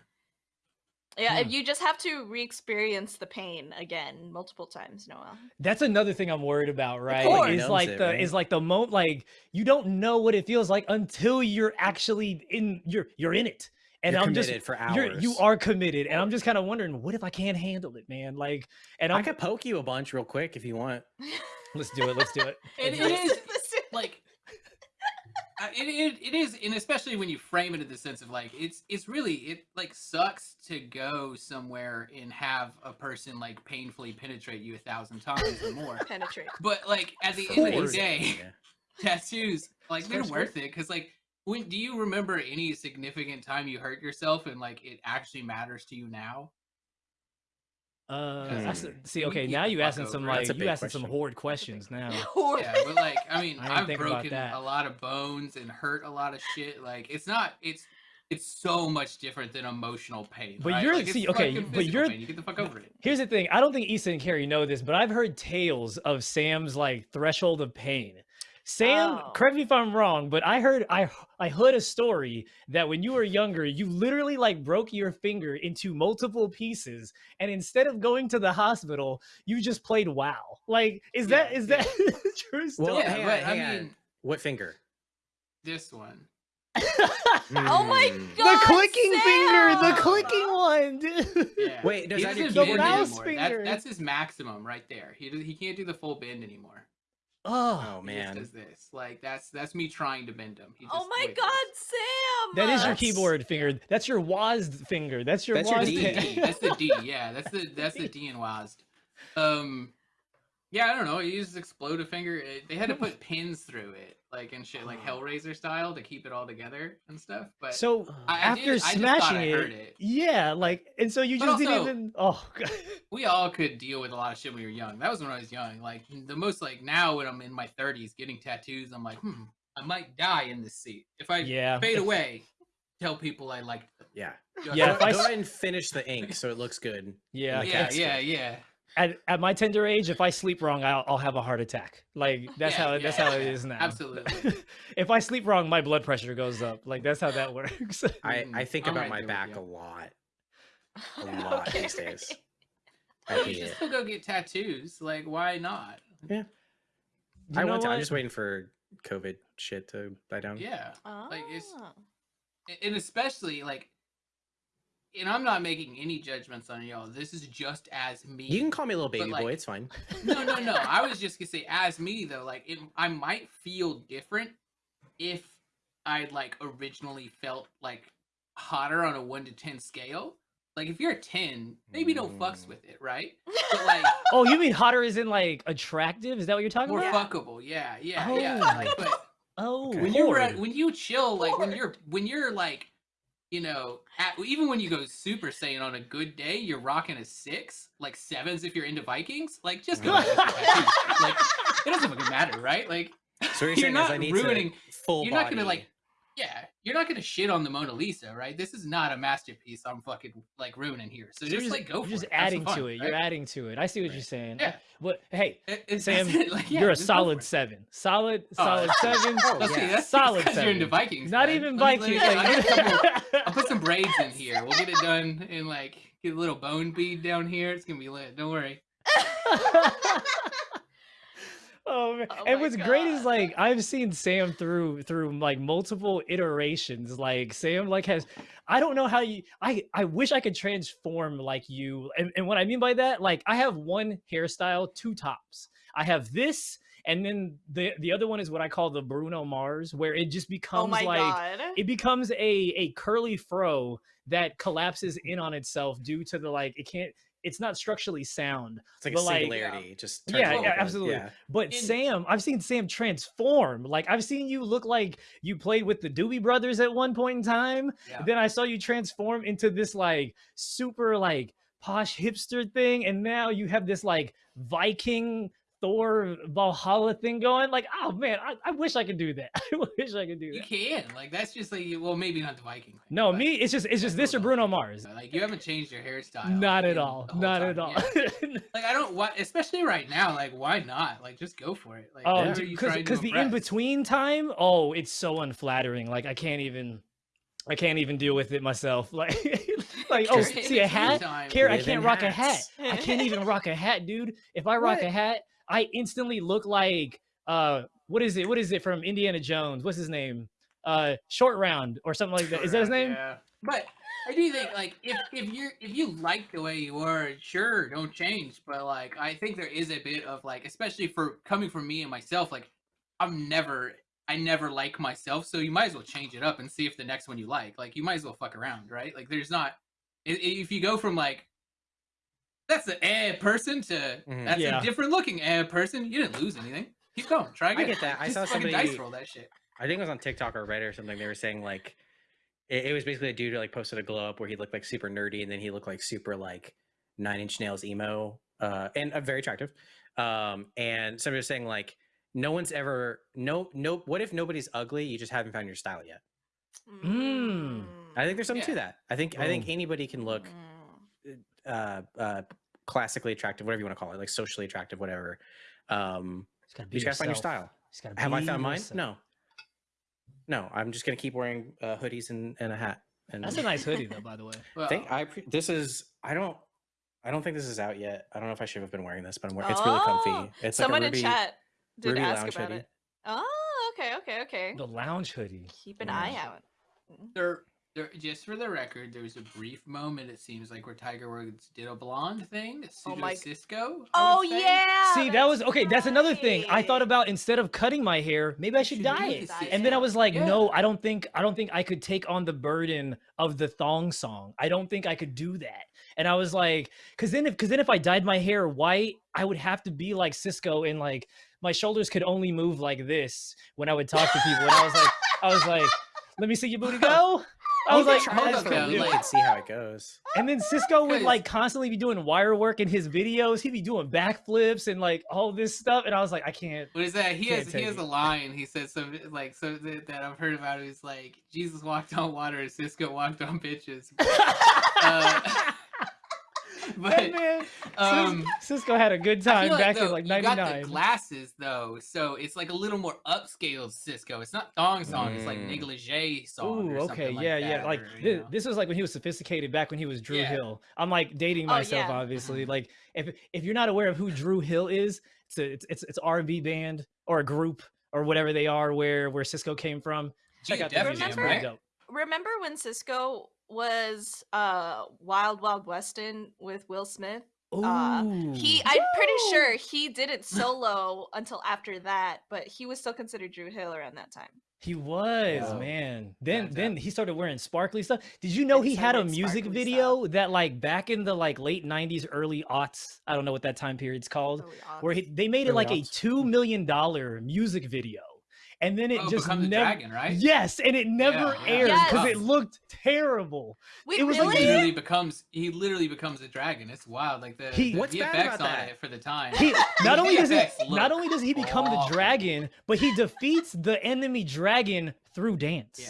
Yeah,
Hmm.
you just have to re-experience the pain again multiple times, Noel.
That's another thing I'm worried about, right?
course.
Is like
it,
the
right?
is like the mo like you don't know what it feels like until you're actually in you're you're in it. And
You're
I'm just
committed for
you're you are committed. And I'm just kind of wondering, what if I can't handle it, man? Like and
I
I'm
could poke you a bunch real quick if you want.
let's do it, let's do it.
It
let's do
is
it.
like it, it, it is and especially when you frame it in the sense of like it's it's really it like sucks to go somewhere and have a person like painfully penetrate you a thousand times or more
penetrate.
but like at the end of the day
Yeah.
tattoos like they're worth it because like when do you remember any significant time you hurt yourself and like it actually matters to you now
Uh,
Because,
that's-
Hmm.
see, okay, now you
fuck
asking some
over
like you
big
asking some
question.
horrid questions now.
yeah but like i mean
I
I've broken
that.
a lot of bones and hurt a lot of shit like it's not it's it's so much different than emotional pain
But
right?
you're-
like,
see, okay, but you're-
pain. you get the fuck over it
Here's the thing. I don't think Issa and Kerry know this, but I've heard tales of Sam's like threshold of pain. Sam,
Oh.
correct me if I'm wrong, but I heard I I heard a story that when you were younger, you literally like broke your finger into multiple pieces, and instead of going to the hospital, you just played WoW. Like, is that
Yeah,
is
yeah.
that a true story?
Well,
yeah but i mean
What finger?
this one hmm.
Oh my
god!
the
God,
clicking finger, the
Sam!
clicking one, dude.
yeah.
Wait, does
he
that do
The mouse finger.
That's, that's his maximum right there he, he can't do the full bend anymore
Oh,
Oh
He just
man.
does this like that's that's me trying to bend him He
Oh my
wiggles.
God, Sam!
that is your
That's-
keyboard finger. That's your WASD finger. That's your
That's
WASD
That's the
D.
D. That's the D. Yeah, that's the that's the D in WASD. Um, yeah, I don't know. He uses explode a finger. It, they had to put pins through it, like and shit, like Hellraiser style, to keep it all together and stuff. But
So
I- I
after
did- I just
smashing
I
it,
heard it.
yeah, like, and so you
But
just didn't even. Oh, God.
we all could deal with a lot of shit when we were young. That was when I was young. Like the most like now when I'm in my 30s getting tattoos, I'm like, hmm, I might die in this seat. If I
Yeah.
fade away, tell people I liked them.
Yeah.
Yeah,
Go,
I
go ahead and finish the ink so it looks good.
Yeah.
the
yeah,
casket.
yeah, yeah.
At, at my tender age, if I sleep wrong, I'll, I'll have a heart attack. Like that's
Yeah,
how that's
yeah,
how it
yeah,
is now.
absolutely.
if I sleep wrong, my blood pressure goes up. Like that's how that works.
I, I
Mm,
think
I'm
about
right
my back a lot. A lot these days. I
You
hate
should still go get tattoos. Like, why not?
You
I want to, I'm just waiting for COVID shit to die down.
Yeah. Like, it's-
Ah.
And especially like and I'm not making any judgments on y'all. This is just as me.
You can call me a little baby
like-
boy. It's fine.
no, no, no. I was just gonna say, as me though, like it, I might feel different if I like originally felt like hotter on a one to ten scale. Like if you're a ten, maybe no fucks
Mm.
with it, right? But like
Oh, you mean hotter is in like attractive? Is that what you're talking
more
about?
fuckable, yeah, yeah, yeah.
Oh.
Like, but
Oh,
Okay.
when you're when you chill, like when you're when you're like, you know, at, even when you go Super Saiyan on a good day, you're rocking a six, like sevens if you're into Vikings. Like just go. get your tattoos. like it doesn't fucking matter, right? Like
So you're,
You're not
I need
ruining- you're not
body.
gonna like, yeah, you're not gonna shit on the Mona Lisa, right? This is not a masterpiece. I'm fucking like ruining here. So
So you're
just like go
you're
for
just
it.
Adding
fun,
to it. You're adding to it. I see what you're saying.
Yeah.
But hey,
It-
Sam,
like, yeah,
you're a
just go for
solid seven. Solid,
Oh,
solid
that's-
seven.
Oh,
Let's see, that's
Solid
because you're into. Vikings.
Not
man.
even
Let me- let me-
Vikings.
I'll,
like-
get a couple- I'll put some braids in here. We'll get it done and like get a little bone bead down here. It's gonna be lit. Don't worry.
Oh man!
Oh
and what's great is like I've seen Sam through through like multiple iterations. Like Sam like has I don't know how you I I wish I could transform like you. And, and what I mean by that, like I have one hairstyle, two tops. I have this, and then the the other one is what I call the Bruno Mars, where it just
Oh
becomes
my
like
god.
it becomes a a curly fro that collapses in on itself due to the like it can't it's not structurally sound
It's like
but,
a
like-
singularity. Just
Yeah,
yeah,
absolutely.
Yeah.
but
In-
sam i've seen sam transform like i've seen you look like you played with the doobie brothers at one point in time
Yeah.
then i saw you transform into this like super like posh hipster thing and now you have this like viking thor valhalla thing going like oh man i, I wish i could do that i wish i could do that.
You
that
can. Like that's just like well, maybe not the Viking. thing,
no me it's just it's just this or bruno mars
Like you haven't changed your hairstyle.
not at all not
time,
at all
yeah. Like I don't want, especially right now. Like why not? Like just go for it. Like
Oh,
who are you
because because the in between time, oh, it's so unflattering. Like I can't even, I can't even deal with it myself. Like, like oh, see a hat, care I can't rock a hat. I can't even rock a hat, dude. If I rock
What?
a hat, I instantly look like uh, what is it? What is it from Indiana Jones? What's his name? Uh, Short Round or something like that. Is that his name?
Yeah. But I do think like if if you're if you like the way you are, sure, don't change. But like I think there is a bit of like, especially for coming from me and myself, like I'm never I never like myself, so you might as well change it up and see if the next one you like. Like you might as well fuck around, right? Like there's not i- i- if you go from like that's an eh person to
Mhm.
that's
Yeah.
a different looking eh person, you didn't lose anything. Keep going. Try again.
I get that. I
Just
saw somebody-
dice roll that shit.
I think it was on TikTok or Reddit or something. They were saying like it, it was basically a dude who like posted a glow up where he looked like super nerdy and then he looked like super like nine inch nails emo uh, and uh, very attractive. Um, and somebody was saying like no one's ever no no. What if nobody's ugly? You just haven't found your style yet.
Mm.
I think there's something to that. I think I think anybody can look
Mm.
Uh, uh, classically attractive, whatever you want to call it, like socially attractive, whatever. Um,
Just gotta
you
be
just gotta find your
yourself.
style.
Just gotta
Have I
be
found mine? No. No, I'm just gonna keep wearing uh, hoodies and, and a hat. And
That's a nice hoodie though, by the way.
Well,
think I pre- this is I don't I don't think this is out yet. I don't know if I should have been wearing this, but I'm wearing it's really
Oh,
comfy. It's
Someone
like a RWBY,
in chat did
RWBY
ask
lounge
about
hoodie.
it. Oh, okay, okay, okay.
The lounge hoodie.
Keep an
Yeah.
eye out.
There, there, just for the record, there was a brief moment. It seems like where Tiger Woods did a blonde thing, a
Oh my-
Sisqó.
Oh yeah.
See, that was
that's
okay. That's another thing. I thought about instead of cutting my hair, maybe I should
should
dye it.
the
And then I was like,
Yeah.
no, I don't think I don't think I could take on the burden of the thong song. I don't think I could do that. And I was like, cause then if cause then if I dyed my hair white, I would have to be like Sisqó and like my shoulders could only move like this when I would talk to people. And I was like, I was like, let me see your booty go. I was like,
can
Try
try
that's
this
it.
for a
for
week
real.
and see how it goes.
And then Sisqó would like constantly be doing wire work in his videos. He'd be doing backflips and like all this stuff. And I was like, I can't.
What is that? He has he has
it.
a line. He says something like so that, that I've heard about. He's like Jesus walked on water, Sisqó walked on bitches. Uh, but
That man,
um,
Sisqó had a good time
feel
back
though,
in like
you got the
'99.
glasses though, so it's like a little more upscale Sisqó. It's not thong song. It's like
Mm.
negligee song.
Ooh,
or
okay,
something like
yeah, yeah. Like
or, you
thi-
know.
this was like when he was sophisticated back when he was Dru
Yeah.
Hill. I'm like dating
Oh,
myself,
yeah.
obviously.
Mhm.
Like if if you're not aware of who Dru Hill is, it's a, it's it's it's R&B band or a group or whatever they are where where Sisqó came from. Check
Yeah,
out the music; it's
right?
Remember when Sisqó was uh Wild Wild Westin with Will Smith? Uh, He, I'm pretty sure he didn't solo until after that, but he was still considered Dru Hill around that time.
He was,
Wow.
man. Then
That's
then he started wearing sparkly stuff. Did you know
And
he had a music
sparkly
video that like back in the like late 90s, early aughts, I don't know what that time period's called,
Early
where he, they made it
Early
like a 2 million dollar music video. And then it
oh,
just
become the
never
dragon, right?
Yes, and it never
Yeah, yeah.
aired because
Yes.
it looked terrible.
Wait,
it was
He
like
really?
literally becomes he literally becomes a dragon. It's wild. Like the,
He-
the
What's bad
VFX on
that?
it for the time.
He not only does he
VFX
not only does he become the dragon, but he defeats the enemy dragon through dance.
Yeah.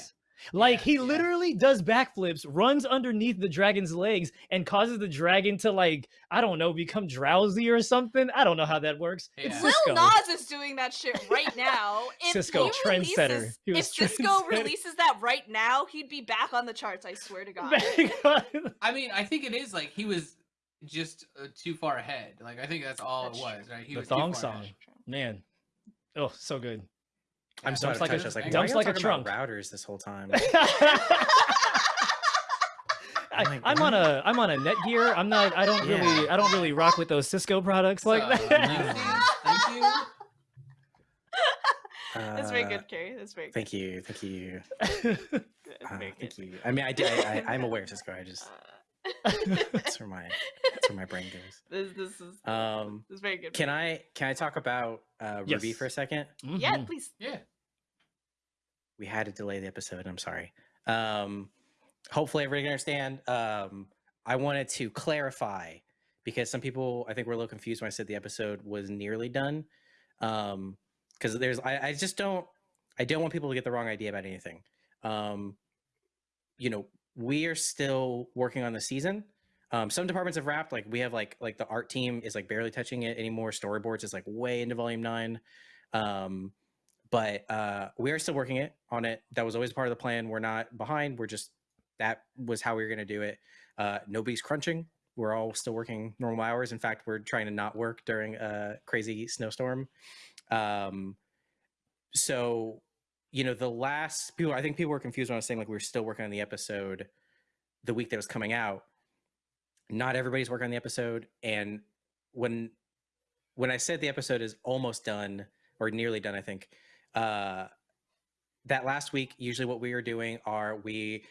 Like
Yeah,
he
yeah.
literally does backflips, runs underneath the dragon's legs, and causes the dragon to like I don't know become drowsy or something. I don't know how that works. It's
Yeah.
Lil
Cisco.
Nas is doing that shit right now. If
Sisqó,
he
trendsetter.
releases-
He
If
was
Sisqó
trendsetter.
releases that right now, he'd be back on the charts. I swear to God.
I mean, I think it is like he was just uh, too far ahead. Like I think that's all
That's
it was, right? He
The
was too
thong song.
ahead.
Man, oh, so good.
I'm
Yeah.
so
Dumps
out of
like a-
touch. I was like,
dumps
why
like a
talking about
trunk.
routers this whole time.
I, I'm on a I'm on a Netgear. I'm not. I don't
Yeah.
really I don't really rock with those Cisco products like
So,
that.
amazing. Thank you.
That's very
Uh,
good, Kerry. That's very good.
Thank you, thank you, uh, thank you. I mean, I did. I, I, I'm aware, of Cisco. I just
Uh,
that's where my that's where my brain goes.
this, this is
Um,
this is very good.
can I can I talk about uh, RWBY
Yes.
for a second?
Yeah,
Mhm.
please.
Yeah.
We had to delay the episode. I'm sorry. Um, hopefully everybody can understand. Um, I wanted to clarify because some people I think were a little confused when I said the episode was nearly done. Um, because there's I, I just don't I don't want people to get the wrong idea about anything. Um, you know, we are still working on the season. Um, some departments have wrapped. Like we have like like the art team is like barely touching it anymore. Storyboards is like way into volume nine. Um, but uh, we are still working it on it. That was always part of the plan. We're not behind. We're just that was how we were going to do it. Uh, nobody's crunching. We're all still working normal hours. In fact, we're trying to not work during a crazy snowstorm. Um, so, you know, the last people, I think people were confused when I was saying like we were still working on the episode the week that was coming out. Not everybody's working on the episode, and when when I said the episode is almost done or nearly done, I think uh, that last week, usually what we are doing are we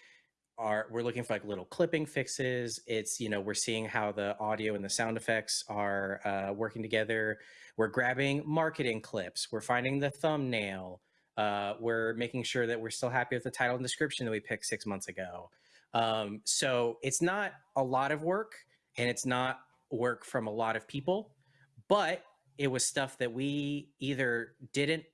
are we're looking for like little clipping fixes. It's you know we're seeing how the audio and the sound effects are uh, working together. We're grabbing marketing clips. We're finding the thumbnail. Uh, we're making sure that we're still happy with the title and description that we picked six months ago. Um, so it's not a lot of work, and it's not work from a lot of people, but it was stuff that we either didn't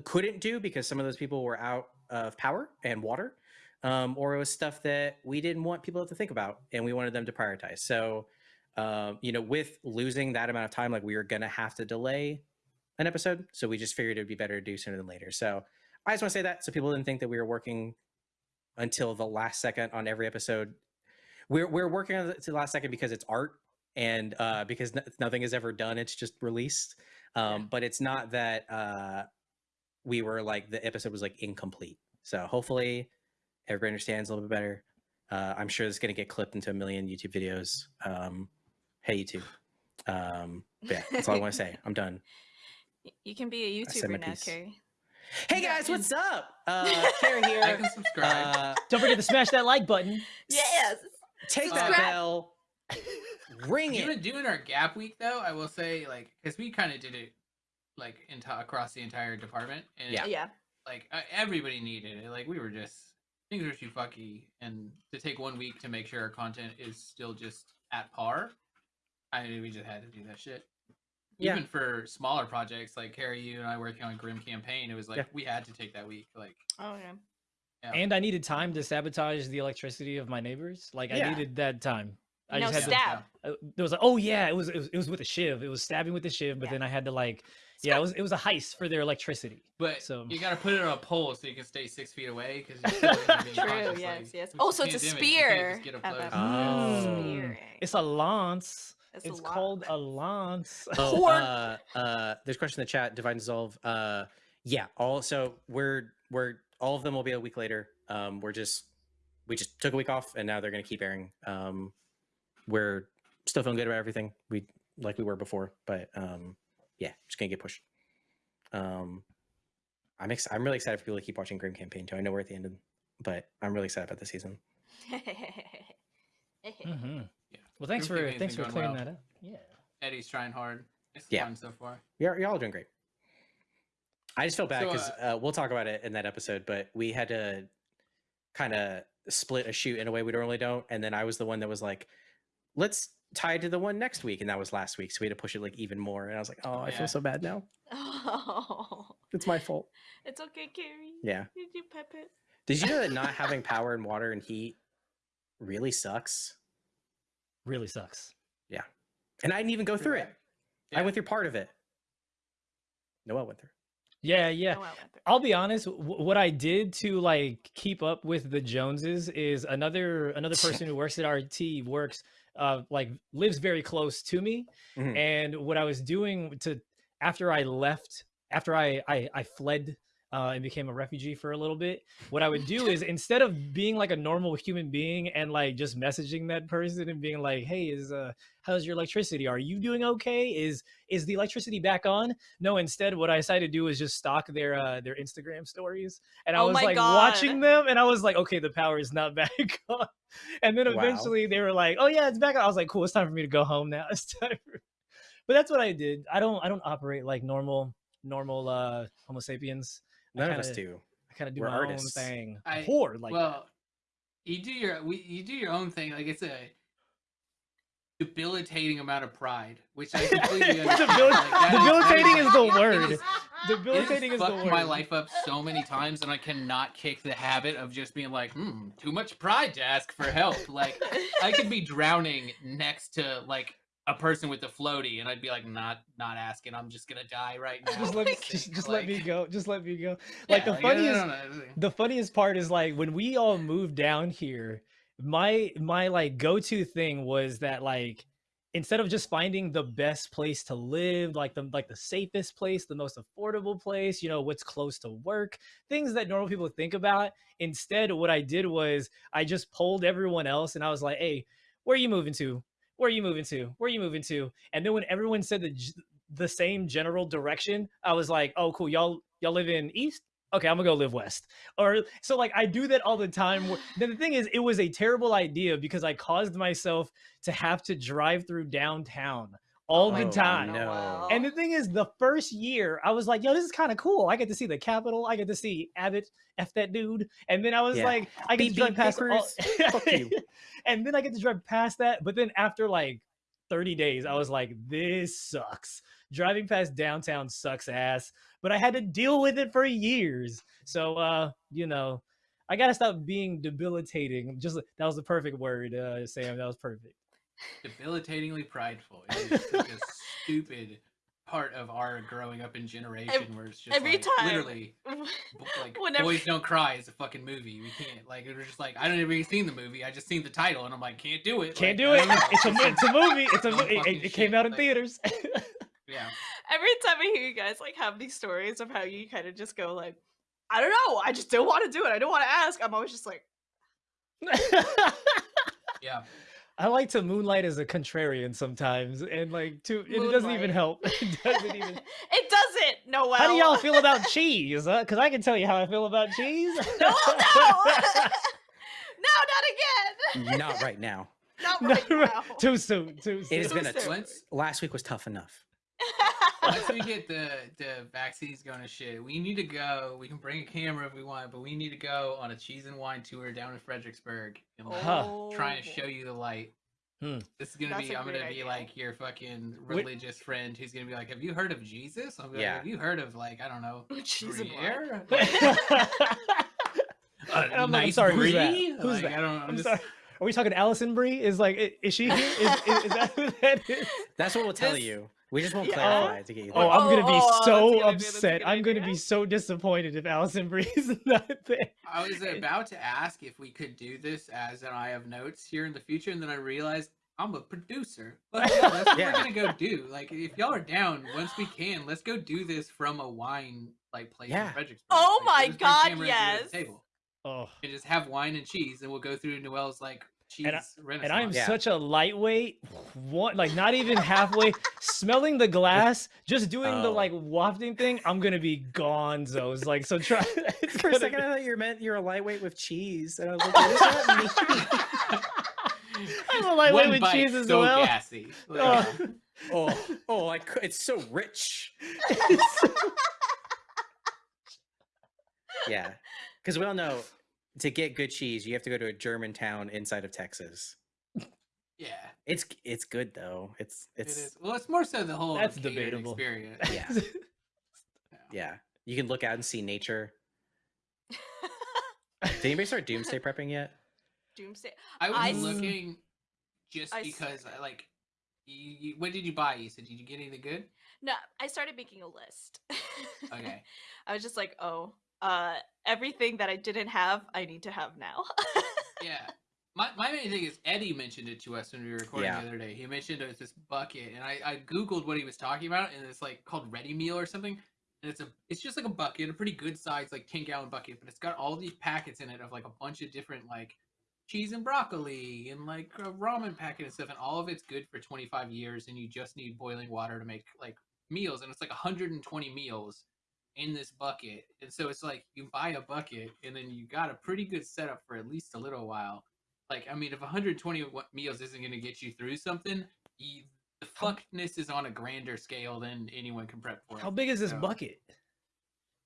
couldn't do because some of those people were out of power and water um, or it was stuff that we didn't want people to think about and we wanted them to prioritize. So um, you know with losing that amount of time like we were gonna have to delay an episode so we just figured it'd be better to do sooner than later. So i just want to say that so people didn't think that we were working until the last second on every episode. We're, we're working on to the last second because it's art and uh, because nothing is ever done it's just released. Um, but it's not that uh, we were like the episode was like incomplete. So hopefully everybody understands a little bit better. Uh, i'm sure it's going to get clipped into a million youtube videos. Um, hey youtube. Um, yeah that's all i want to say. I'm done.
You can be a YouTuber now,
piece.
Kerry.
hey
Yeah,
guys what's up? Uh, Kerry
Like
here
and subscribe.
uh,
Don't forget to smash that like button.
Yes.
take that bell. Ring
Even
it.
doing our gap week though, I will say like because we kind of did it like into across the entire department, and
Yeah.
Yeah.
like uh, everybody needed it. Like we were just things were too fucky, and to take one week to make sure our content is still just at par, I mean, we just had to do that shit.
Yeah.
Even for smaller projects like Kerry, you and I working on Grim Campaign, it was like
Yeah.
we had to take that week. Like,
Oh yeah.
yeah.
And I needed time to sabotage the electricity of my neighbors. Like I needed that time. I
no
just had to
stab.
uh, there was like, oh yeah, it was, it was it was with a shiv. It was stabbing with a shiv, but
Yeah.
then I had to like, yeah, it was it was a heist for their electricity.
But
So-
you got to put it on a pole so you can stay six feet away because
True, yes, yes. Oh, so it's a spear
Get up
at
close.
that
Oh.
It's a lance.
It's
It's,
a
called a
lance.
lance.
Oh, uh, uh, there's a question in the chat. Divide and dissolve. Uh, yeah. Also, we're we're all of them will be a week later. Um, we're just we just took a week off, and now they're gonna keep airing. Um, we're still feeling good about everything. We like we were before, but um, yeah, just gonna get pushed. Um, I'm ex- I'm really excited for people to keep watching Grim Campaign too. I know we're at the end, of, but I'm really excited about the season.
hmm
Yeah.
Well, thanks
Grim
for thanks for clearing
well.
that up. Yeah.
Eddie's trying hard. It's
Yeah.
fun so far.
You're, you're all doing great. I just feel bad
So,
because uh, we'll talk about it in that episode, but we had to kind of split a shoot in a way we normally don't. And then I was the one that was like, let's tie it to the one next week. And that was last week. So we had to push it like even more. And I was like, oh,
Oh,
I
yeah.
feel so bad now.
oh,
It's my fault.
it's okay, Kerry.
Yeah.
Did you pep it?
Did you know that not having power and water and heat really sucks?
Really sucks. Yeah.
And I didn't even go through it. I went through part of it. Noah went through.
Yeah, yeah. I'll be honest. W- what I did to like keep up with the Joneses is another another person who works at RT works uh like lives very close to me,
Mhm.
and what I was doing to after I left after I I, I fled. Uh, and became a refugee for a little bit. What I would do is instead of being like a normal human being and like just messaging that person and being like, "Hey, is uh, how's your electricity? Are you doing okay? Is is the electricity back on?" No, instead, what I decided to do is just stalk their uh, their Instagram stories, and I
Oh
was like
God.
watching them, and I was like, okay, the power is not back on. And then
Wow.
eventually they were like, oh yeah, it's back on. I was like, cool, it's time for me to go home now. It's time. For... But that's what I did. I don't I don't operate like normal normal uh Homo sapiens. I
None of us
kinda-
do.
I kind of do
We're
my
artists.
own thing.
I-
Poor like
well, you do your we, you do your own thing. Like it's a debilitating amount of pride, which I completely
Debil-
understand. Like, that is-
debilitating is the word.
is-
debilitating
it
is
has
the
fucked
word.
my life up so many times, and I cannot kick the habit of just being like, hmm, too much pride to ask for help. Like I could be drowning next to like a person with a floaty, and I'd be like, not not asking. I'm just gonna die right now.
just let me just, just
like-
let me go. Just let me go. Like
Yeah,
the
I
funniest
don't know.
the funniest part is like when we all moved down here my my like go-to thing was that like instead of just finding the best place to live like the like the safest place the most affordable place you know what's close to work things that normal people think about instead what i did was i just polled everyone else and i was like hey where are you moving to where are you moving to where are you moving to and then when everyone said the the same general direction i was like oh cool y'all y'all live in east okay, I'm gonna go live west. Or so like I do that all the time. Then the thing is, it was a terrible idea because I caused myself to have to drive through downtown all the
Oh,
time.
no.
And the thing is, the first year I was like, yo, this is kind of cool. I get to see the Capitol. I get to see Abbott, F that dude. And then I was
Yeah.
like, I get
Beep,
to drive
beep,
past all...
Fuck you.
and then I get to drive past that. But then after like 30 days, I was like, this sucks. Driving past downtown sucks ass. But I had to deal with it for years. So uh, you know, I gotta stop being debilitating. Just that was the perfect word, uh, Sam. That was perfect.
Debilitatingly prideful. It is such a stupid part of our growing up in generation where it's just
every
like,
time-
literally like
Whenever-
boys don't cry is a fucking movie. We can't like it was just like I don't even seen the movie. I just seen the title and I'm like can't do it.
Can't
Like,
do it. It's a mo- it's a movie. It's a mo- it, it, it came out in
like-
theaters.
yeah.
Every time I hear you guys like have these stories of how you kind of just go like, I don't know, I just don't want to do it. I don't want to ask. I'm always just like,
Yeah.
I like to moonlight as a contrarian sometimes, and like to it doesn't even help. It doesn't even.
it doesn't. No, well.
How do y'all feel about cheese? Because I can tell you how I feel about cheese.
No, no, no, not again.
Not right now.
Not
No,
right
right.
now.
Too soon. Too soon.
It has been a
Too soon.
Once
last week was tough enough.
Once we get the the vaccines going to shit, we need to go. We can bring a camera if we want, but we need to go on a cheese and wine tour down in Fredericksburg and like,
Huh.
try and
Oh.
show you the light.
Hmm.
This is gonna
That's
be. I'm gonna
great
be like your fucking
Wait-
religious friend who's gonna be like, "Have you heard of Jesus?" I'm like,
Yeah.
Have you heard of like I don't know,
Cheese and wine.
Gruyere?
I'm,
A
like, I'm
nice
sorry, who's that? Who's
Like,
that?
I don't. I'm,
I'm
just,
sorry. Are we talking Alison Brie? Is like, is she here? Is, is, is that who that is?
That's what we'll tell
This-
you. We just won't
Yeah.
clarify to get you.
Oh. I'm gonna be
Oh, oh, that's a
so
good idea, that's
upset.
good
I'm gonna be so disappointed if Alison Brie is not there.
I was about to ask if we could do this as an I have notes here in the future, and then I realized I'm a producer. But yeah, that's what
Yeah.
we're gonna go do. Like, if y'all are down, once we can, let's go do this from a wine like place
Yeah.
in Fredericksburg.
Oh
Like,
my God,
cameras and do it at
yes.
Table.
Oh,
And just have wine and cheese, and we'll go through Noel's like cheese
And I-
renaissance.
and I am
Yeah.
such a lightweight. One, like not even halfway. smelling the glass, just doing the
Oh.
like wafting thing. I'm gonna be gonzos. Like so. Try. it's
For a second,
be-
I thought you meant you're a lightweight with cheese, and I was like, what does that mean?
I'm a lightweight
One
with cheese as
so
well.
gassy. Like,
Oh.
oh, oh, I cou- it's so rich. Yeah, because we all know to get good cheese, you have to go to a German town inside of Texas.
yeah,
It's it's good though. It's
it
it's
is. Well, it's more so the whole
That's debatable.
experience.
yeah yeah. You can look out and see nature. Did anybody start doomsday prepping yet?
Doomsday.
I was
I s-
looking just
I s-
because I like. You, you, what did you buy? You said did you get anything good?
No, I started making a list.
Okay.
I was just like, oh, uh, everything that I didn't have, I need to have now.
Yeah. My, my main thing is Eddie mentioned it to us when we were recording
Yeah.
the other day. He mentioned it was this bucket, and I, I googled what he was talking about, and it's like called Ready Meal or something. And it's a it's just like a bucket, a pretty good size, like ten gallon bucket, but it's got all these packets in it of like a bunch of different like cheese and broccoli and like a ramen packet and stuff, and all of it's good for twenty five years, and you just need boiling water to make like meals, and it's like 120 meals in this bucket, and so it's like you buy a bucket, and then you got a pretty good setup for at least a little while. Like, I mean, if 120 meals isn't going to get you through something, you, the fuckness is on a grander scale than anyone can prep for.
How big is this
So-
bucket?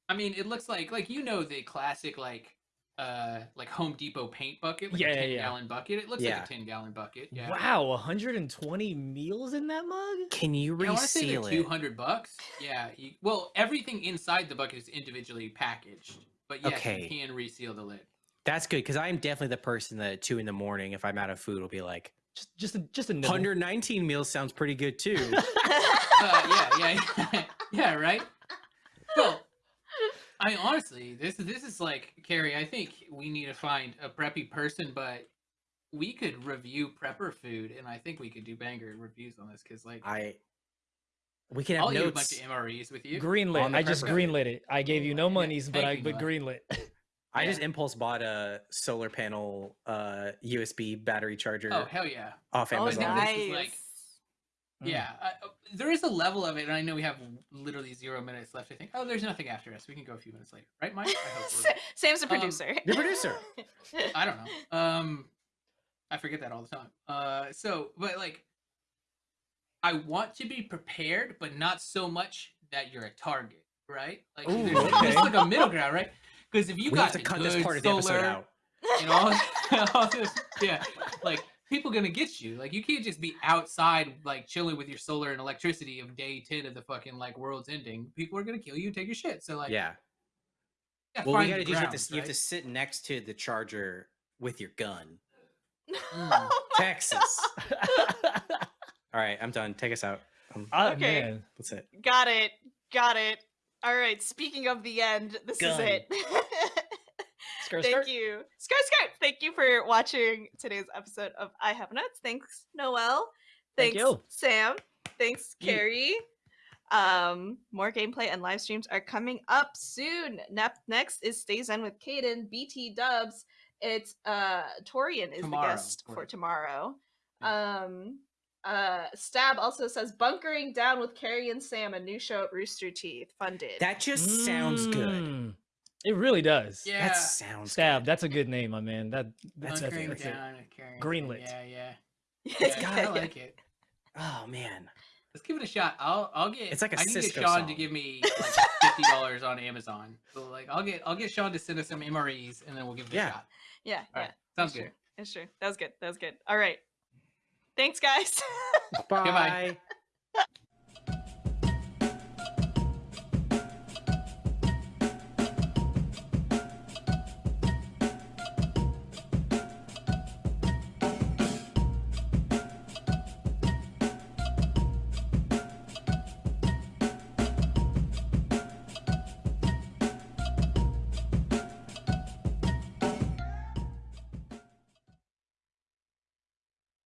I mean, it looks like like you know the classic like uh like Home Depot paint bucket, like
Yeah,
a
yeah,
10
yeah.
gallon bucket. It looks
Yeah.
like a 10 gallon bucket. Yeah.
Wow, 120 meals in that mug?
Can you
Yeah, I want to say they're
reseal it?
200 bucks. Yeah. You, well, everything inside the bucket is individually packaged, but yes,
Okay.
you can reseal the lid.
That's good because I'm definitely the person that at two in the morning, if I'm out of food, will be like,
Just just a, just a nibble.
119 meals sounds pretty good too.
Uh, yeah, yeah, yeah, right. Well, I mean, honestly, this this is like Kerry. I think we need to find a preppy person, but we could review prepper food, and I think we could do banger reviews on this because, like,
I we can have
I'll eat a bunch of MREs with you.
Greenlit. I just
prepper.
greenlit it. I gave you no
Yeah,
monies, but I
thank you,
but
Noah.
greenlit.
I just impulse bought a solar panel uh USB battery charger
Oh hell yeah!
off
oh,
Amazon.
this
nice.
is like-. Yeah, uh, there is a level of it, and I know we have literally zero minutes left. I think. Oh, there's nothing after us. We can go a few minutes later, right, Mike? I hope we're-
Sam's the
Um,
producer.
The producer.
I don't know. Um, I forget that all the time. Uh, so, but like, I want to be prepared, but not so much that you're a target, right? Like,
Ooh,
there's, there's like a middle ground, right? Because if you
we
got
have to cut this part of the episode out.
and all, all this, yeah, like people gonna get you. Like, you can't just be outside, like chilling with your solar and electricity of day ten of the fucking like world's ending. People are gonna kill you and take your shit. So like,
Yeah.
yeah,
Well, we gotta
the
do you have to
grounds,
s- you have to sit next to the charger with your gun.
Mm.
Oh
Texas. All right, I'm done. Take us out. Um,
Ah,
Okay.
man.
that's it.
Got it. Got it. All right. Speaking of the end, this
Gun.
is it.
Skirt,
Thank
skirt.
you. Skirt skirt. Thank you for watching today's episode of I Have Notes. Thanks, Noel.
Thank
Thanks,
you.
Sam. Thanks,
You.
Kerry. Um, more gameplay and live streams are coming up soon. Nep- next is Stay Zen with Caden, BT Dubs. It's uh Torian is
Tomorrow,
the guest for
Torian.
tomorrow. Um uh Stab also says bunkering down with Kerry and Sam, a new show at Rooster Teeth. Funded.
That just sounds good.
It really does.
Yeah.
That sounds
Stab.
good.
That's a good name, my man. That
That's
that's,
a
that's,
Bunkering
it.
down and carrying-
Greenlit.
Yeah, yeah.
Yes,
yeah
yeah,
I
yeah.
like it.
Oh man.
Let's give it a shot. I'll I'll get.
It's like a
I need to get
Cisco
Sean to give me like fifty dollars on Amazon. So like I'll get I'll get Sean to send us some MREs and then we'll give it
Yeah.
a shot.
Yeah,
All
yeah.
right. Sounds
it's
good.
True. It's true. That was good. That was good. All right. Thanks, guys.
Bye.
Goodbye.